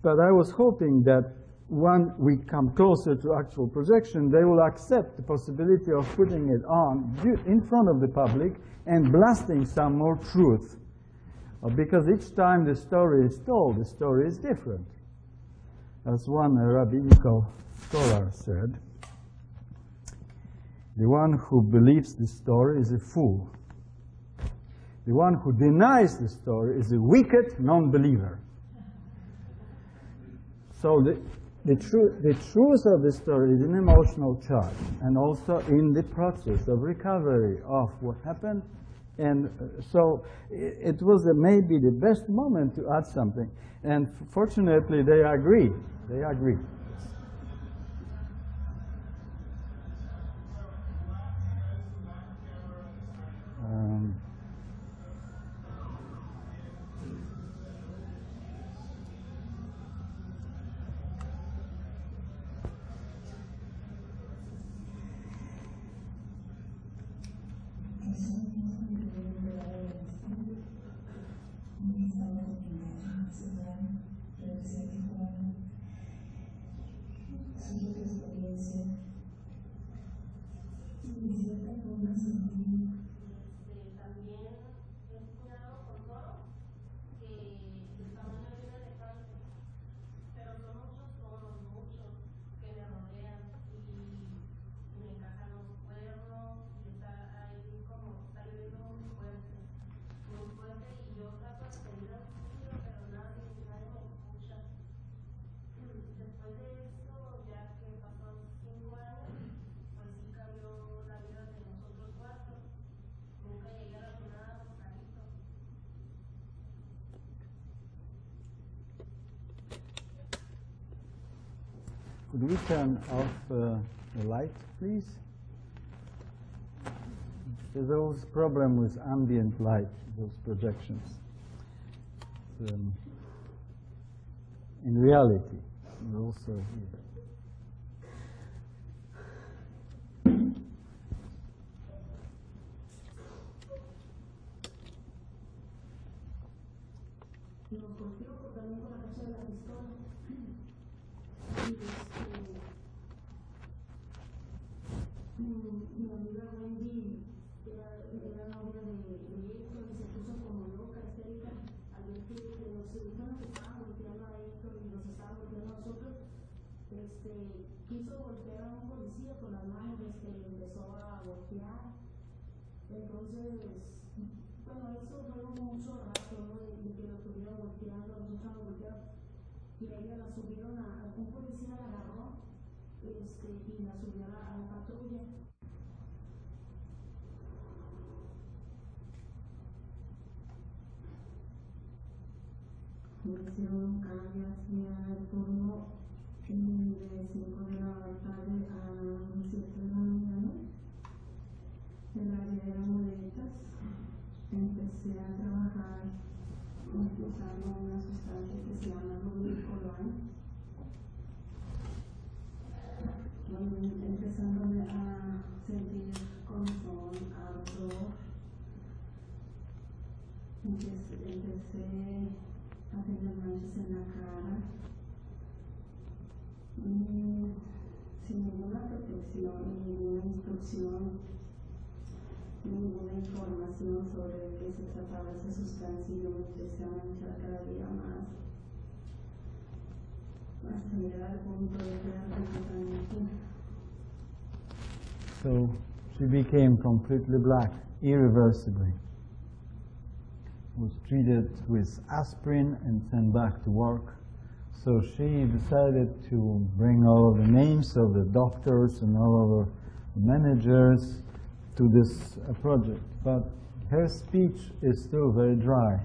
But I was hoping that when we come closer to actual projection, they will accept the possibility of putting it on in front of the public and blasting some more truth Uh, because each time the story is told, the story is different. As one rabbinical scholar said, the one who believes the story is a fool. The one who denies the story is a wicked non-believer. So the, the, tru the truth of the story is an emotional charge and also in the process of recovery of what happened and uh, so it was maybe the best moment to add something. And fortunately, they agree. They agree. Turn off uh, the light, please? There's a problem with ambient light, those projections. Um, in reality, and also Entonces, bueno, eso fue mucho rato, ¿no? De, de que lo estuvieron golpeando, nosotros nos golpearon. Y a ella la subieron a, un policía la agarró este, y la subió a la, a la patrulla. Me hicieron un el turno she became completely black, irreversibly. Was treated with aspirin and sent back to work. So she decided to bring all of the names of the doctors and all of the managers to this uh, project, but her speech is still very dry.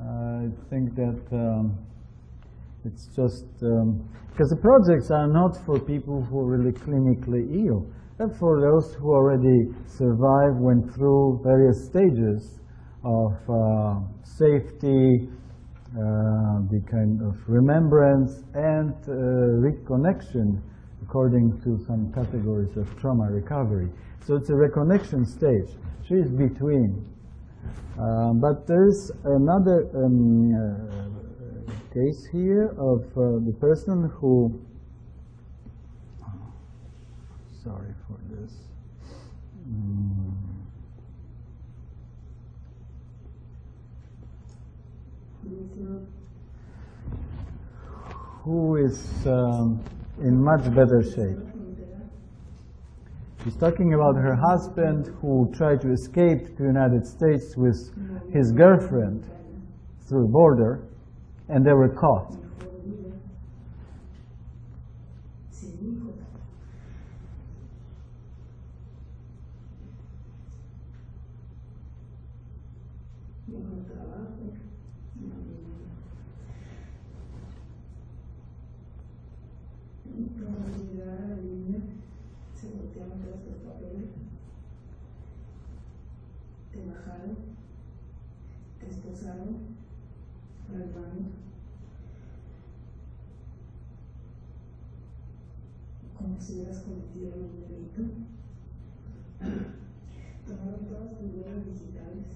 I think that um, it's just um, because the projects are not for people who are really clinically ill, but for those who already survived, went through various stages of uh, safety, uh, the kind of remembrance and uh, reconnection according to some categories of trauma recovery. So it's a reconnection stage. She is between. Um, but there is another um, uh, case here of uh, the person who, sorry for this. Mm. Who is um, in much better shape. She's talking about her husband who tried to escape to the United States with his girlfriend through the border, and they were caught. Hubieras cometido un delito. Tomaron todas tus huellas digitales.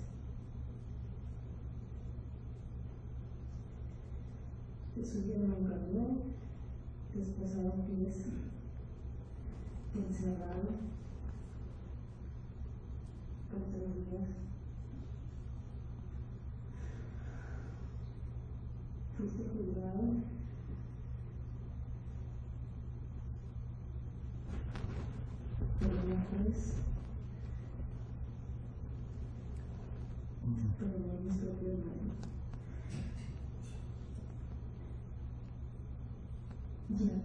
Te subieron a un camión, te esposaron pies, te encerraron por tres días. Fuiste juzgado. Ya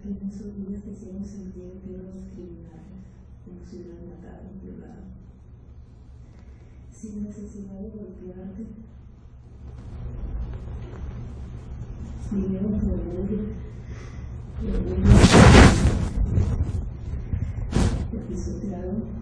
que en esos días te hicieron sentir que los criminales, si hubieran matado un violado, sin necesidad de golpearte. Vivieron por orgullo, y orgullo, te pisotearon,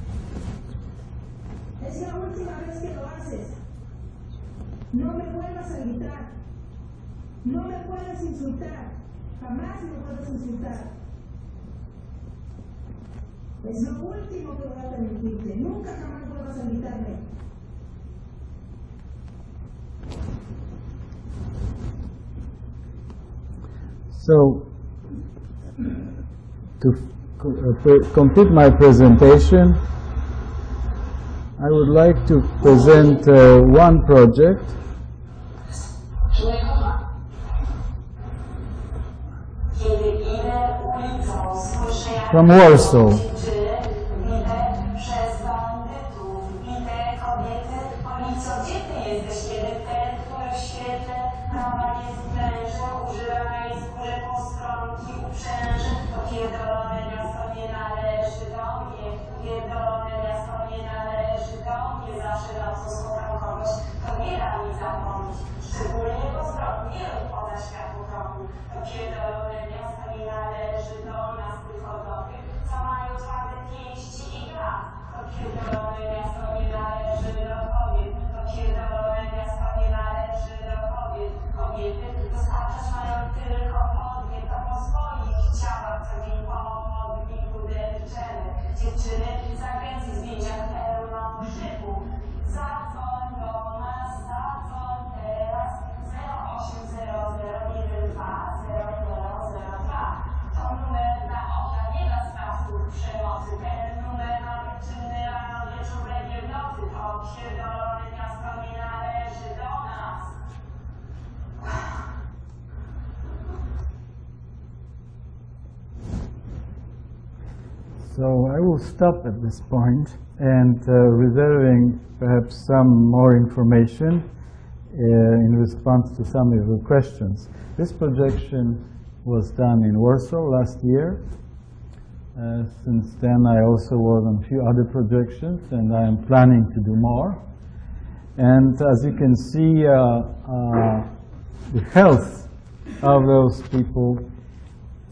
Es la última vez que lo haces. No me vuelvas a gritar. No me puedes insultar. Jamás me puedes insultar. Es lo último que voy a permitirte. Nunca jamás vuelvas a gritarme. So, to uh, complete my presentation, I would like to present uh, one project from Warsaw. So I will stop at this point and uh, reserving perhaps some more information uh, in response to some of your questions. This projection was done in Warsaw last year. Uh, since then, I also worked on a few other projections, and I am planning to do more. And as you can see, uh, uh, the health of those people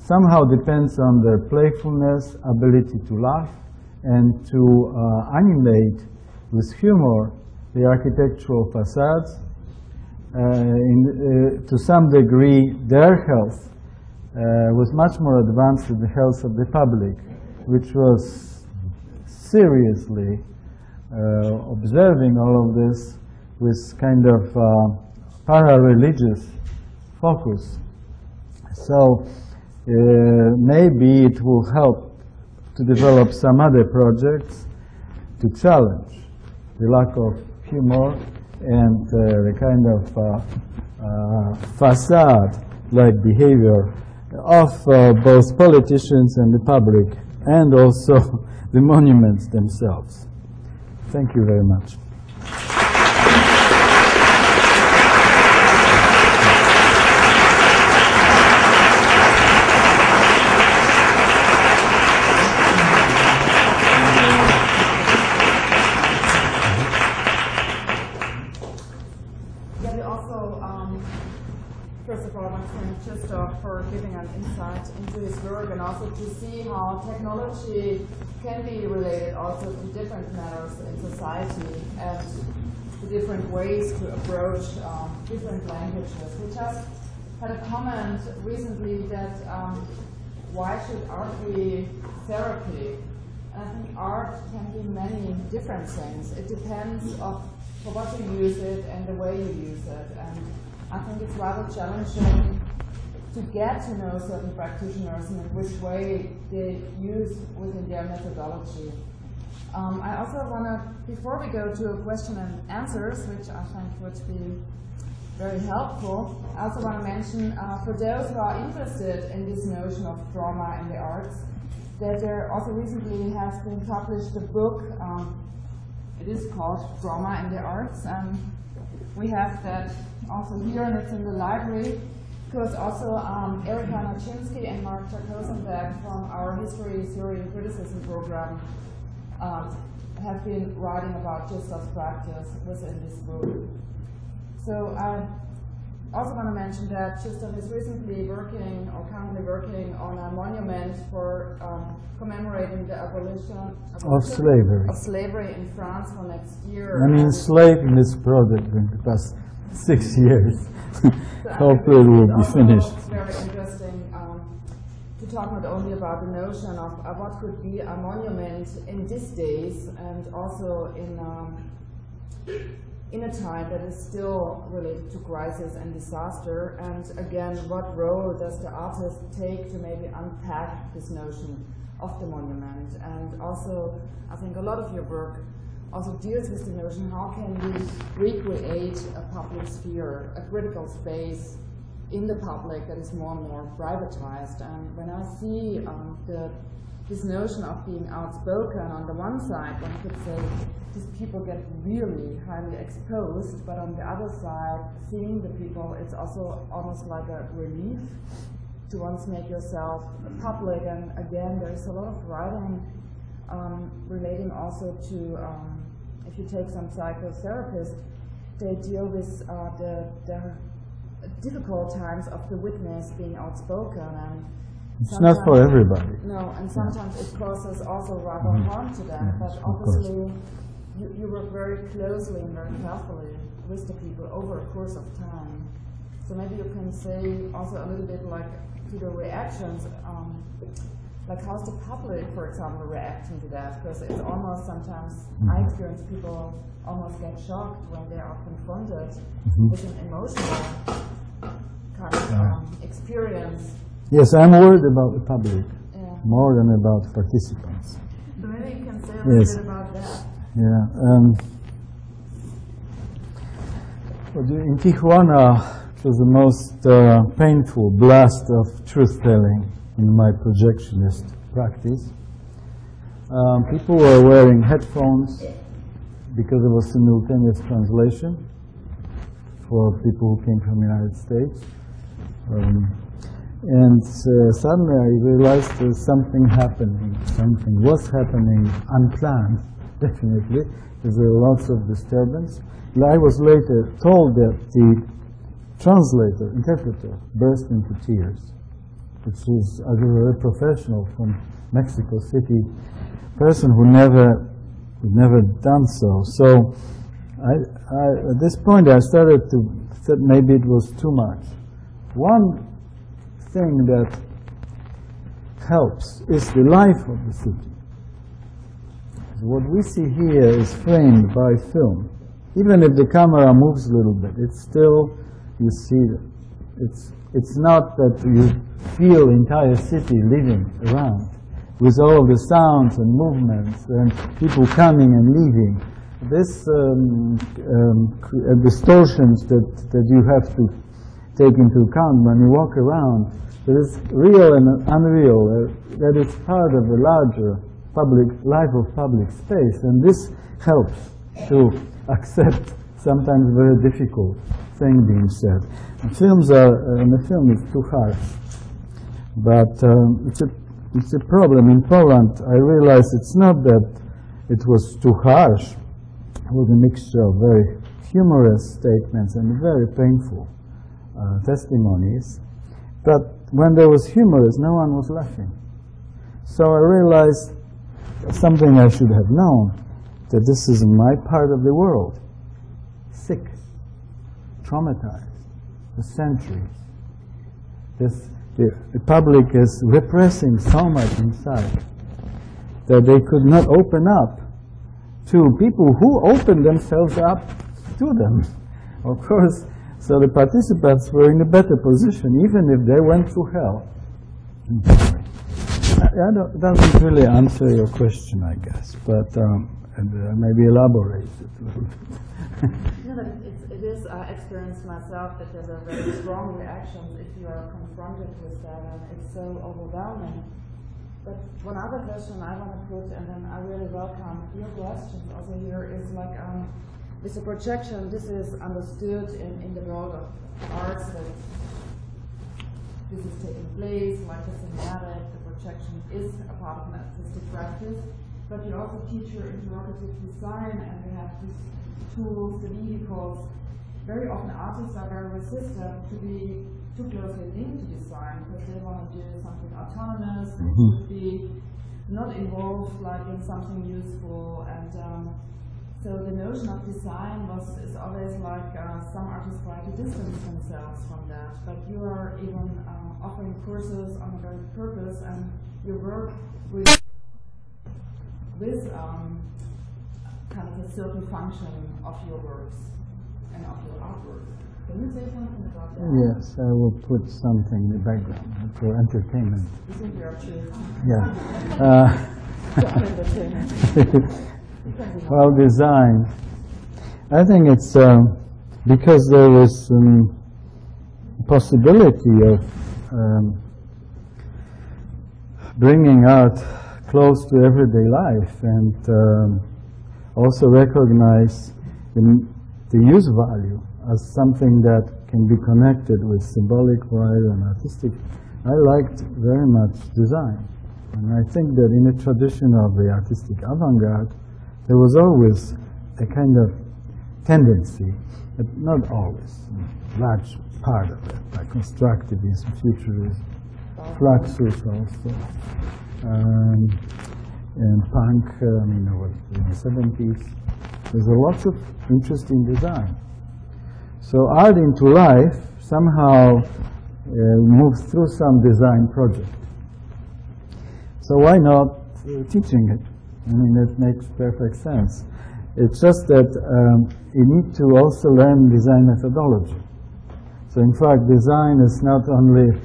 somehow depends on their playfulness, ability to laugh, and to uh, animate with humor the architectural facades. Uh, in, uh, to some degree, their health uh, was much more advanced than the health of the public, which was seriously uh, observing all of this with kind of para-religious focus. So uh, maybe it will help to develop some other projects to challenge the lack of humor and uh, the kind of uh, uh, facade-like behavior of uh, both politicians and the public, and also the monuments themselves. Thank you very much. Ways to approach um, different languages. We just had a comment recently that um, why should art be therapy? And I think art can be many different things. It depends of for what you use it and the way you use it. And I think it's rather challenging to get to know certain practitioners and which way they use within their methodology. Um, I also want to, before we go to a question and answers, which I think would be very helpful, I also want to mention uh, for those who are interested in this notion of drama in the arts, that there also recently has been published a book um, it is called Drama in the Arts, and we have that also here, and it's in the library. Because also um, Erika and Mark Jakosenberg from our History, Theory, and Criticism program um, have been writing about Krzysztof's practice within this group. So I also want to mention that Krzysztof is recently working or currently working on a monument for um, commemorating the abolition, Of slavery. of slavery in France for next year. I'm And enslaved in this project in the past six years. so Hopefully it will be finished. very interesting um, to talk not only about the notion of uh, what could be a monument in these days and also in um, in a time that is still related to crisis and disaster. And again, what role does the artist take to maybe unpack this notion of the monument? And also, I think a lot of your work also deals with the notion how can we recreate a public sphere, a critical space in the public that is more and more privatized. And when I see um, the this notion of being outspoken on the one side, one could say these people get really highly exposed, but on the other side, seeing the people, it's also almost like a relief to once make yourself public. And again, there's a lot of writing um, relating also to, um, if you take some psychotherapists, they deal with uh, the, the difficult times of the witness being outspoken and It's not for everybody. No, and sometimes it causes also rather Mhm. harm to them, Yes, but obviously you, you work very closely and very carefully with the people over a course of time. So maybe you can say also a little bit like to the reactions, um, like how's the public, for example, reacting to that? Because it's almost sometimes, I Mhm. experience people almost get shocked when they are confronted Mhm. with an emotional Yeah. Um, experience. Yes, I'm worried about the public Yeah. more than about participants. So maybe you can say a Yes. bit about that. Yeah. Um, in Tijuana, it was the most uh, painful blast of truth-telling in my projectionist practice. Um, people were wearing headphones because there was simultaneous translation for people who came from the United States. Um, and uh, suddenly I realized there's something happening, something was happening unplanned, definitely. There's uh, lots of disturbance. And I was later told that the translator, interpreter, burst into tears, which is a very professional from Mexico City, person who never, who never done so. So I, I, at this point I started to, that maybe it was too much. One thing that helps is the life of the city. What we see here is framed by film. Even if the camera moves a little bit, it's still, you see, it's, it's not that you feel entire city living around with all the sounds and movements and people coming and leaving. This um, um, uh, distortions that, that you have to take into account when you walk around, that is real and unreal, uh, that it's part of a larger public life of public space, and this helps to accept sometimes very difficult thing being said. And films are, uh, in the film it's too harsh, but um, it's a it's a problem in Poland. I realize it's not that it was too harsh. It was a mixture of very humorous statements and very painful uh, testimonies. But when there was humorous, no one was laughing. So I realized something I should have known, that this is my part of the world. Sick, traumatized, for centuries. This, the, the public is repressing so much inside that they could not open up to people who opened themselves up to them. Of course, so the participants were in a better position, even if they went through hell. I, I don't, doesn't really answer your question, I guess, but um, and, uh, maybe elaborate it a little bit. No, but it's, it is, I experienced myself that there's a very strong reaction if you are confronted with that, and it's so overwhelming. But one other question I want to put, and then I really welcome your questions also here, is like um, with a projection, this is understood in, in the world of arts that this is taking place, like the cinematic, the projection is a part of an artistic practice. But you also teach your interrogative design, and we have these tools, the vehicles. Very often artists are very resistant to be too closely linked to design because they want to do something autonomous, mm -hmm. to be not involved like in something useful and um, so the notion of design was is always like uh, some artists try to distance themselves from that, but you are even uh, offering courses on a very purpose and you work with with um, kind of a certain function of your works and of your artwork. Can you say something about that? Yes, I will put something in the background for entertainment. You think you're Yeah. Uh, well, design. I think it's um, because there is um, possibility of um, bringing art close to everyday life and um, also recognize the, the use value as something that can be connected with symbolic writer and artistic. I liked very much design. And I think that in the tradition of the artistic avant-garde, there was always a kind of tendency, but not always, a large part of it, like constructivism, futurism, Fluxus also, um, and punk, uh, I mean, in the 70s. There's a lot of interesting design. So art into life somehow uh, moves through some design project. So why not uh, teaching it? I mean, it makes perfect sense. It's just that um, you need to also learn design methodology. So in fact, design is not only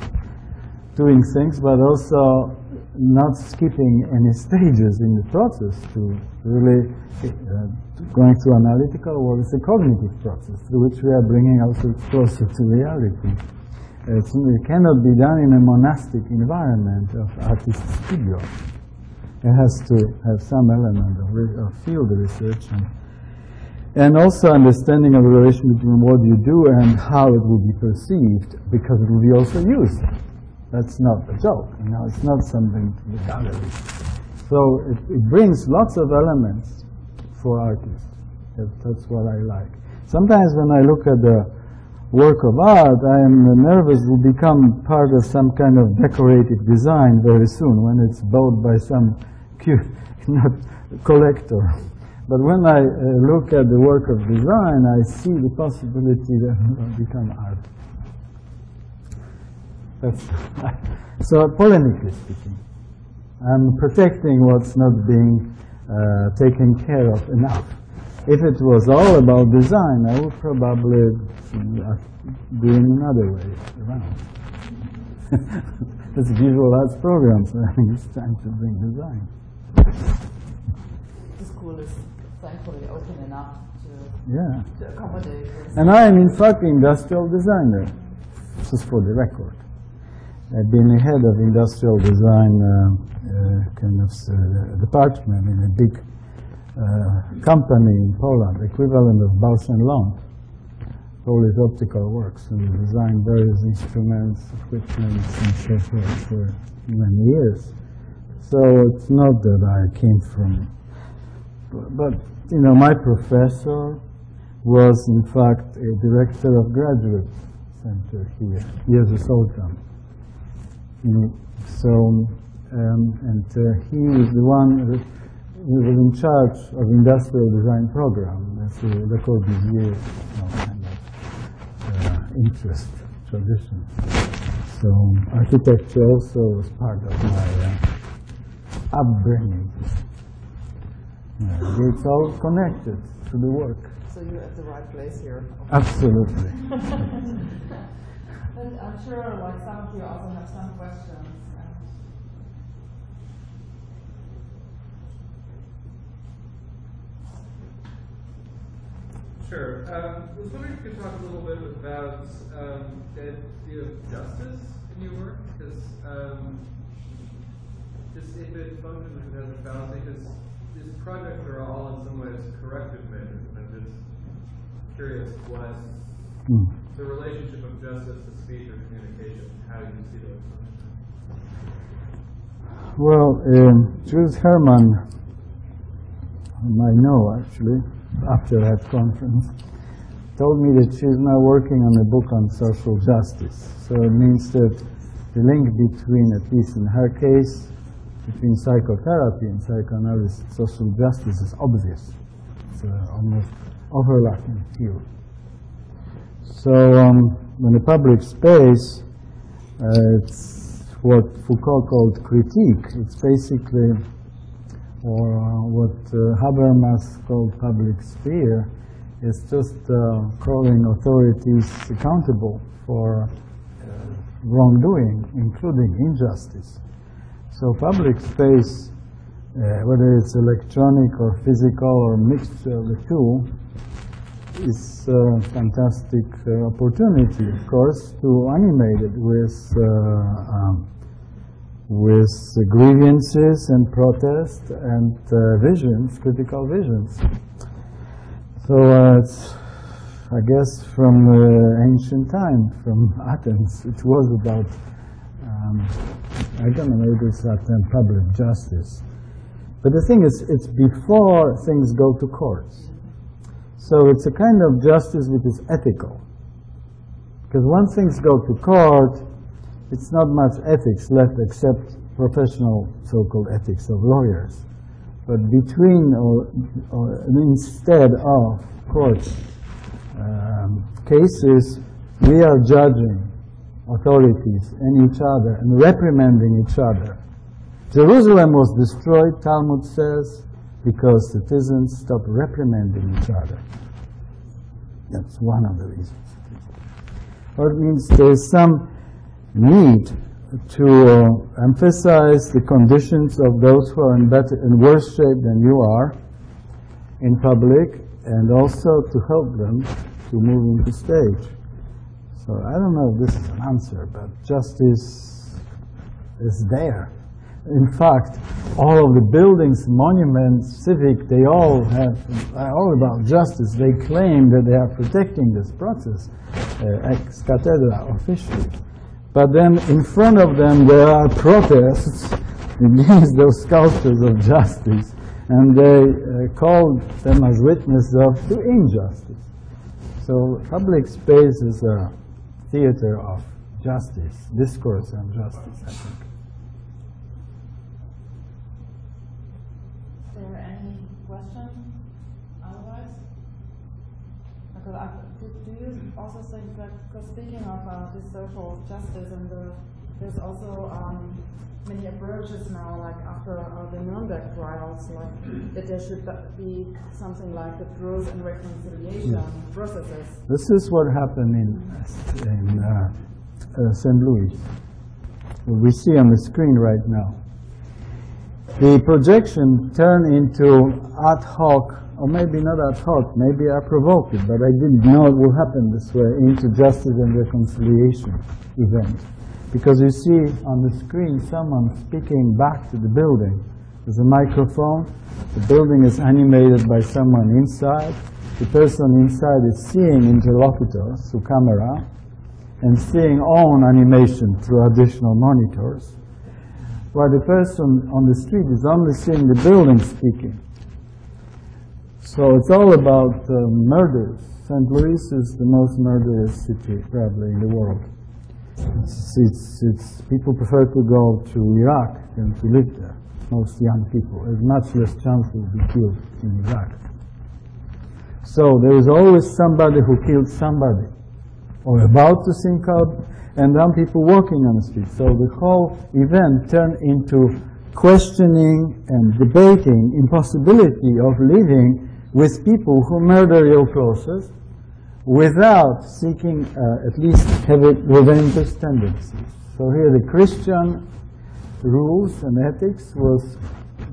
doing things, but also not skipping any stages in the process to really uh, going through analytical work. It's a cognitive process through which we are bringing ourselves closer to reality. It's, it cannot be done in a monastic environment of artist studio. It has to have some element of, of field research and, and also understanding of the relation between what you do and how it will be perceived, because it will be also used. That's not a joke. You know, it's not something to the gallery. So it, it brings lots of elements for artists. That, that's what I like. Sometimes when I look at the work of art, I am nervous will become part of some kind of decorative design very soon when it's bought by some not collector. But when I uh, look at the work of design, I see the possibility that it become art. That's so polemically speaking, I'm protecting what's not being uh, taken care of enough. If it was all about design, I would probably do it another way around. It's visual arts program, so I think it's time to bring design. The school is thankfully open enough to, yeah. to accommodate this. And I am in fact industrial designer, just for the record. I've been the head of industrial design uh, uh, kind of uh, department in a big company in Poland, equivalent of Bausch and Lomb. Polish Optical Works, and designed various instruments, equipment, and so forth for many years. So it's not that I came from, but you know, my professor was in fact a director of graduate center here, Jerzy Soltan. So, um, and uh, he was the one who was in charge of industrial design program. That's the Le Corbusier kind of uh, interest tradition. So architecture also was part of my uh, upbringing. Yeah, it's all connected to the work. So you're at the right place here. Absolutely. And I'm sure like some of you also have some questions. Sure. Um, I was wondering if you could talk a little bit about um, the idea of justice in your work, because um, just if it functions as a fallacy, because these projects are all in some ways corrective measures, and I'm just curious what Hmm. the relationship of justice to speech or communication, how do you see those functions. Well, um, Judith Herman, whom I know actually, after that conference, told me that she's now working on a book on social justice. So it means that the link between, at least in her case, between psychotherapy and psychoanalysis, social justice is obvious. It's uh, almost overlapping field. So um, in the public space, uh, it's what Foucault called critique. It's basically, or uh, what uh, Habermas called public sphere, it's just uh, calling authorities accountable for wrongdoing, including injustice. So public space, uh, whether it's electronic or physical or mixture of the two, is a fantastic uh, opportunity, of course, to animate it with uh, um, with grievances and protest and uh, visions, critical visions. So uh, it's, I guess, from uh, ancient time, from Athens, it was about, um, I don't know, maybe it's Athens public justice. But the thing is, it's before things go to courts. So it's a kind of justice which is ethical. Because once things go to court, it's not much ethics left except professional so-called ethics of lawyers. But between or, or instead of court um, cases, we are judging authorities and each other and reprimanding each other. Jerusalem was destroyed, Talmud says, because citizens stopped reprimanding each other. That's one of the reasons. Or it means there's some need to uh, emphasize the conditions of those who are in better in worse shape than you are in public and also to help them to move into stage. So I don't know if this is an answer, but justice is there. In fact, all of the buildings, monuments, civic, they all have are all about justice. They claim that they are protecting this process uh, ex cathedra officially. But then in front of them there are protests against those sculptures of justice, and they uh, call them as witnesses of to injustice. So public spaces are theater of justice, discourse on justice, I think. Is there any question otherwise? Because do, you also think that, because speaking of uh, this social justice and the, there's also um, many approaches now, like after uh, the Nuremberg trials, like that there should be something like the truth and reconciliation processes. This is what happened in, in uh, uh, St. Louis. What we see on the screen right now. The projection turned into ad hoc, or maybe not ad hoc, maybe I provoked it, but I didn't know it would happen this way, into justice and reconciliation event. Because you see on the screen someone speaking back to the building. There's a microphone, the building is animated by someone inside, the person inside is seeing interlocutors through camera, and seeing own animation through additional monitors, while the person on the street is only seeing the building speaking. So it's all about uh, murders. St. Louis is the most murderous city probably in the world. It's, it's, it's, people prefer to go to Iraq than to live there. Most young people. There's much less chance to be killed in Iraq. So there is always somebody who killed somebody, or about to think out, and then people walking on the street. So the whole event turned into questioning and debating impossibility of living with people who murder your closest without seeking uh, at least having revengeous tendencies. So here the Christian rules and ethics was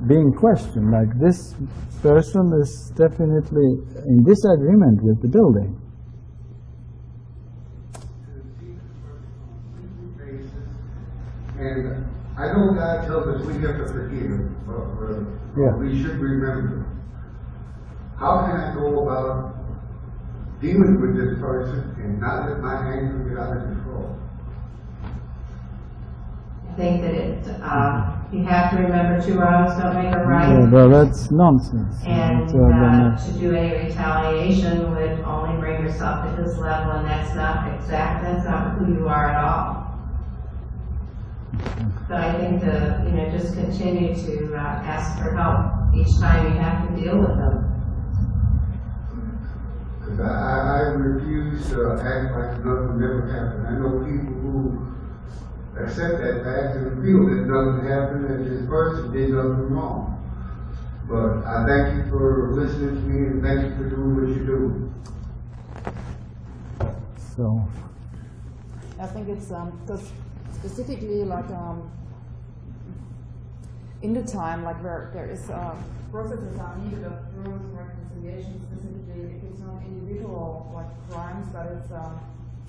being questioned, like this person is definitely in disagreement with the building. And I know God tells us we have to forgive, but, but Yeah. we should remember. How can I go about dealing with this person and not let my anger get out of control? I think that it, uh, you have to remember two wrongs don't make a Yeah, right. well, that's nonsense. And It's, uh, then, uh, to do any retaliation would only bring yourself to this level, and that's not exact, that's not who you are at all. But I think to, you know, just continue to uh, ask for help each time you have to deal with them. Because I, I, I refuse to act like nothing never happened. I know people who accept that fact and feel that nothing happened and this person did nothing wrong. But I thank you for listening to me and thank you for doing what you do. so, I think it's um, because specifically like um, in the time like where there is uh, processes are needed of truth reconciliation specifically if it's not individual like crimes but it's um,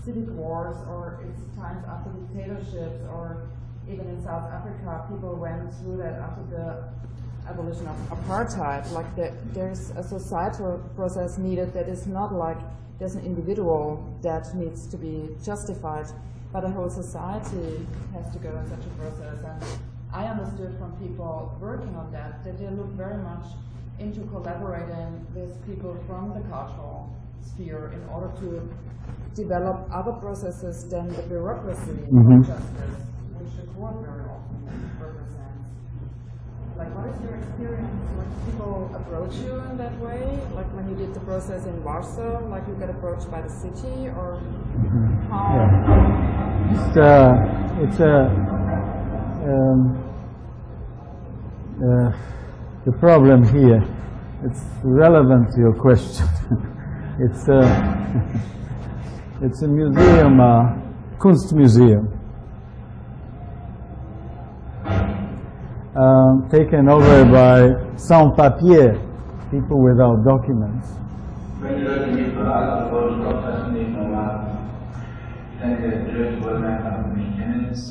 civic wars or it's times after dictatorships or even in South Africa people went through that after the abolition of apartheid like the, there's a societal process needed that is not like there's an individual that needs to be justified but a whole society has to go in such a process. And I understood from people working on that that they look very much into collaborating with people from the cultural sphere in order to develop other processes than the bureaucracy Mhm. of justice, which the court very often represents. Like, what is your experience when people approach you in that way? Like when you did the process in Warsaw, like you get approached by the city, or how? it's, uh, it's a, um, uh, the problem here, it's relevant to your question. it's a, it's a museum, uh, Kunstmuseum, um, taken over by sans-papiers, people without documents.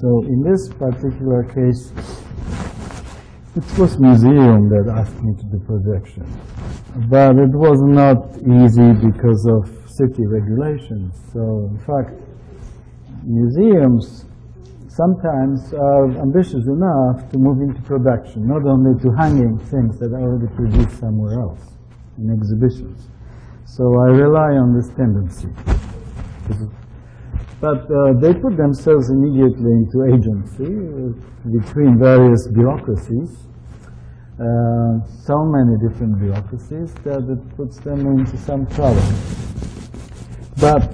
So in this particular case, it was museum that asked me to do projection. But it was not easy because of city regulations. So in fact, museums sometimes are ambitious enough to move into production, not only to hanging things that are already produced somewhere else in exhibitions. So I rely on this tendency. But uh, they put themselves immediately into agency uh, between various bureaucracies, uh, so many different bureaucracies that it puts them into some trouble. But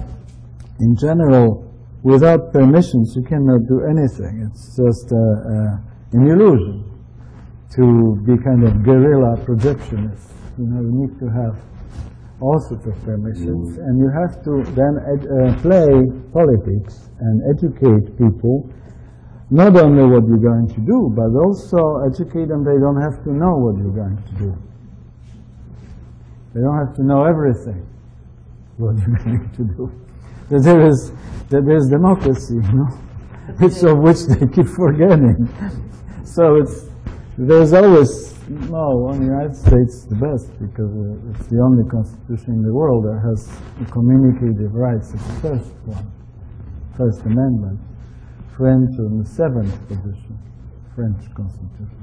in general, without permissions, you cannot do anything. It's just uh, uh, an illusion to be kind of guerrilla projectionist. You know, you need to have all sorts of permissions, and you have to then uh, play politics and educate people, not only what you're going to do, but also educate them they don't have to know what you're going to do. They don't have to know everything, what you're going to do. That there is, that there is democracy, you know, which of which they keep forgetting. So it's, there's always, no, on the United States the best because uh, it's the only constitution in the world that has communicative rights as the first one, First Amendment. French on the seventh position, French constitution.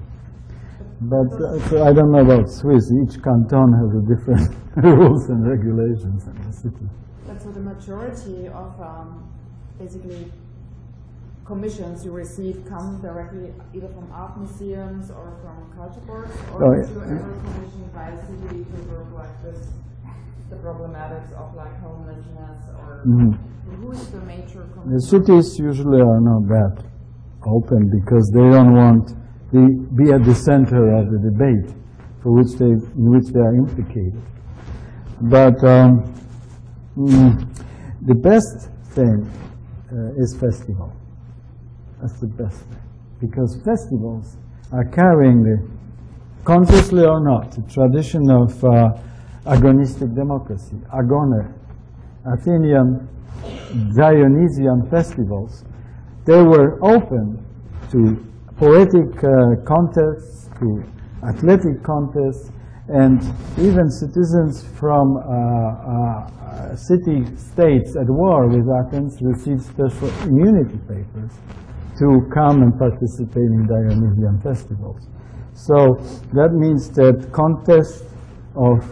But uh, so I don't know about Swiss. Each canton has a different rules and regulations in the city. But so the majority of um, basically commissions you receive come directly either from art museums or from culture boards, or Oh, yeah. you ever commissioned by a city to work like this, the problematics of like homelessness or Mhm. who is the major The cities usually are not that open because they don't want to be at the center of the debate for which they, in which they are implicated. But um, mm, the best thing uh, is festival. That's the best thing. Because festivals are carrying the, consciously or not, the tradition of uh, agonistic democracy, agone, Athenian Dionysian festivals, they were open to poetic uh, contests to athletic contests, and even citizens from uh, uh, city states at war with Athens received special immunity papers to come and participate in Dionysian festivals. So that means that contests of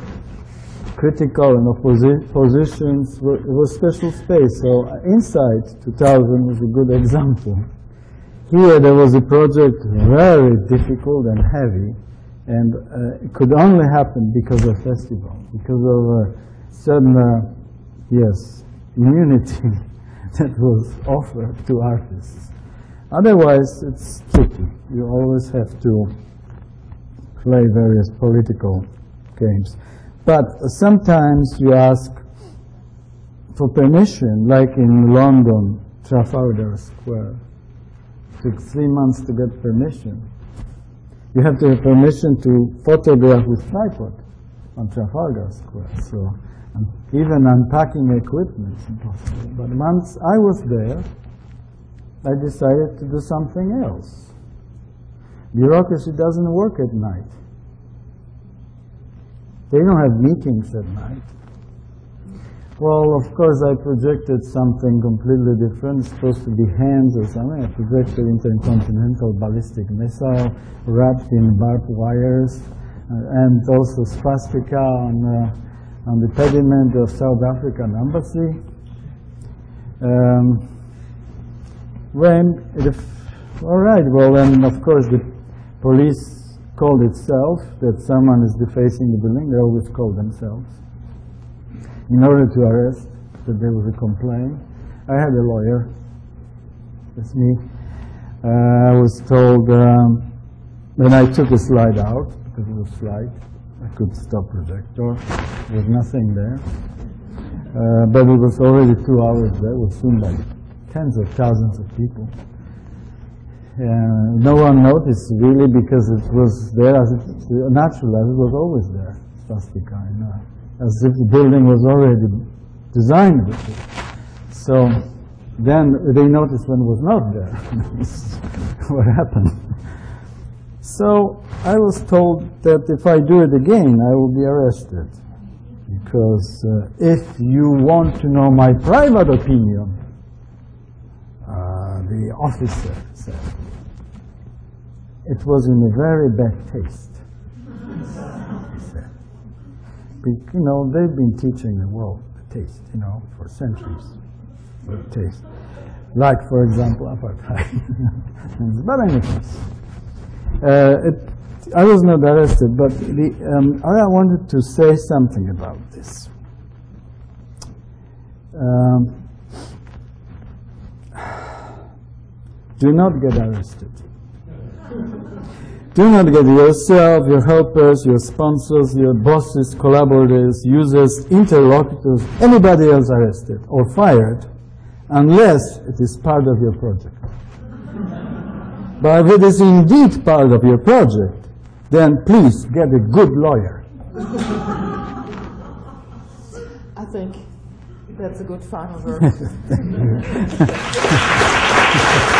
critical and opposi positions was special space. So uh, inSITE 2000 was a good example. Here there was a project very difficult and heavy, and uh, it could only happen because of festival, because of a certain, uh, yes, immunity that was offered to artists. Otherwise, it's tricky. You always have to play various political games. But sometimes you ask for permission, like in London, Trafalgar Square. It took three months to get permission. You have to have permission to photograph with tripod on Trafalgar Square. So even unpacking equipment is impossible. But once I was there, I decided to do something else. Bureaucracy doesn't work at night. They don't have meetings at night. Well, of course, I projected something completely different. Supposed to be hands or something. I projected intercontinental ballistic missile wrapped in barbed wires, uh, and also swastika on, uh, on the pediment of South African embassy. Um, when it, all right, well, then of course the police called itself that someone is defacing the building. They always call themselves in order to arrest that there was a complaint. I had a lawyer. That's me. Uh, I was told um, when I took a slide out because it was slide, I could stop projector. There was nothing there. Uh, but it was already two hours there. It was by tens of thousands of people. Uh, no one noticed really because it was there as it, natural as it was always there, swastika, you know, as if the building was already designed with it. So then they noticed when it was not there. what happened? So I was told that if I do it again, I will be arrested. Because uh, if you want to know my private opinion, uh, the officer said, it was in a very bad taste. He said. Be- You know, they've been teaching the world the taste, you know, for centuries. Taste. Like, for example, apartheid. but anyways, uh, it, I was not arrested, but the, um, I wanted to say something about this. Um, do not get arrested. Do not get yourself, your helpers, your sponsors, your bosses, collaborators, users, interlocutors, anybody else arrested or fired unless it is part of your project. But if it is indeed part of your project, then please get a good lawyer. I think that's a good final word.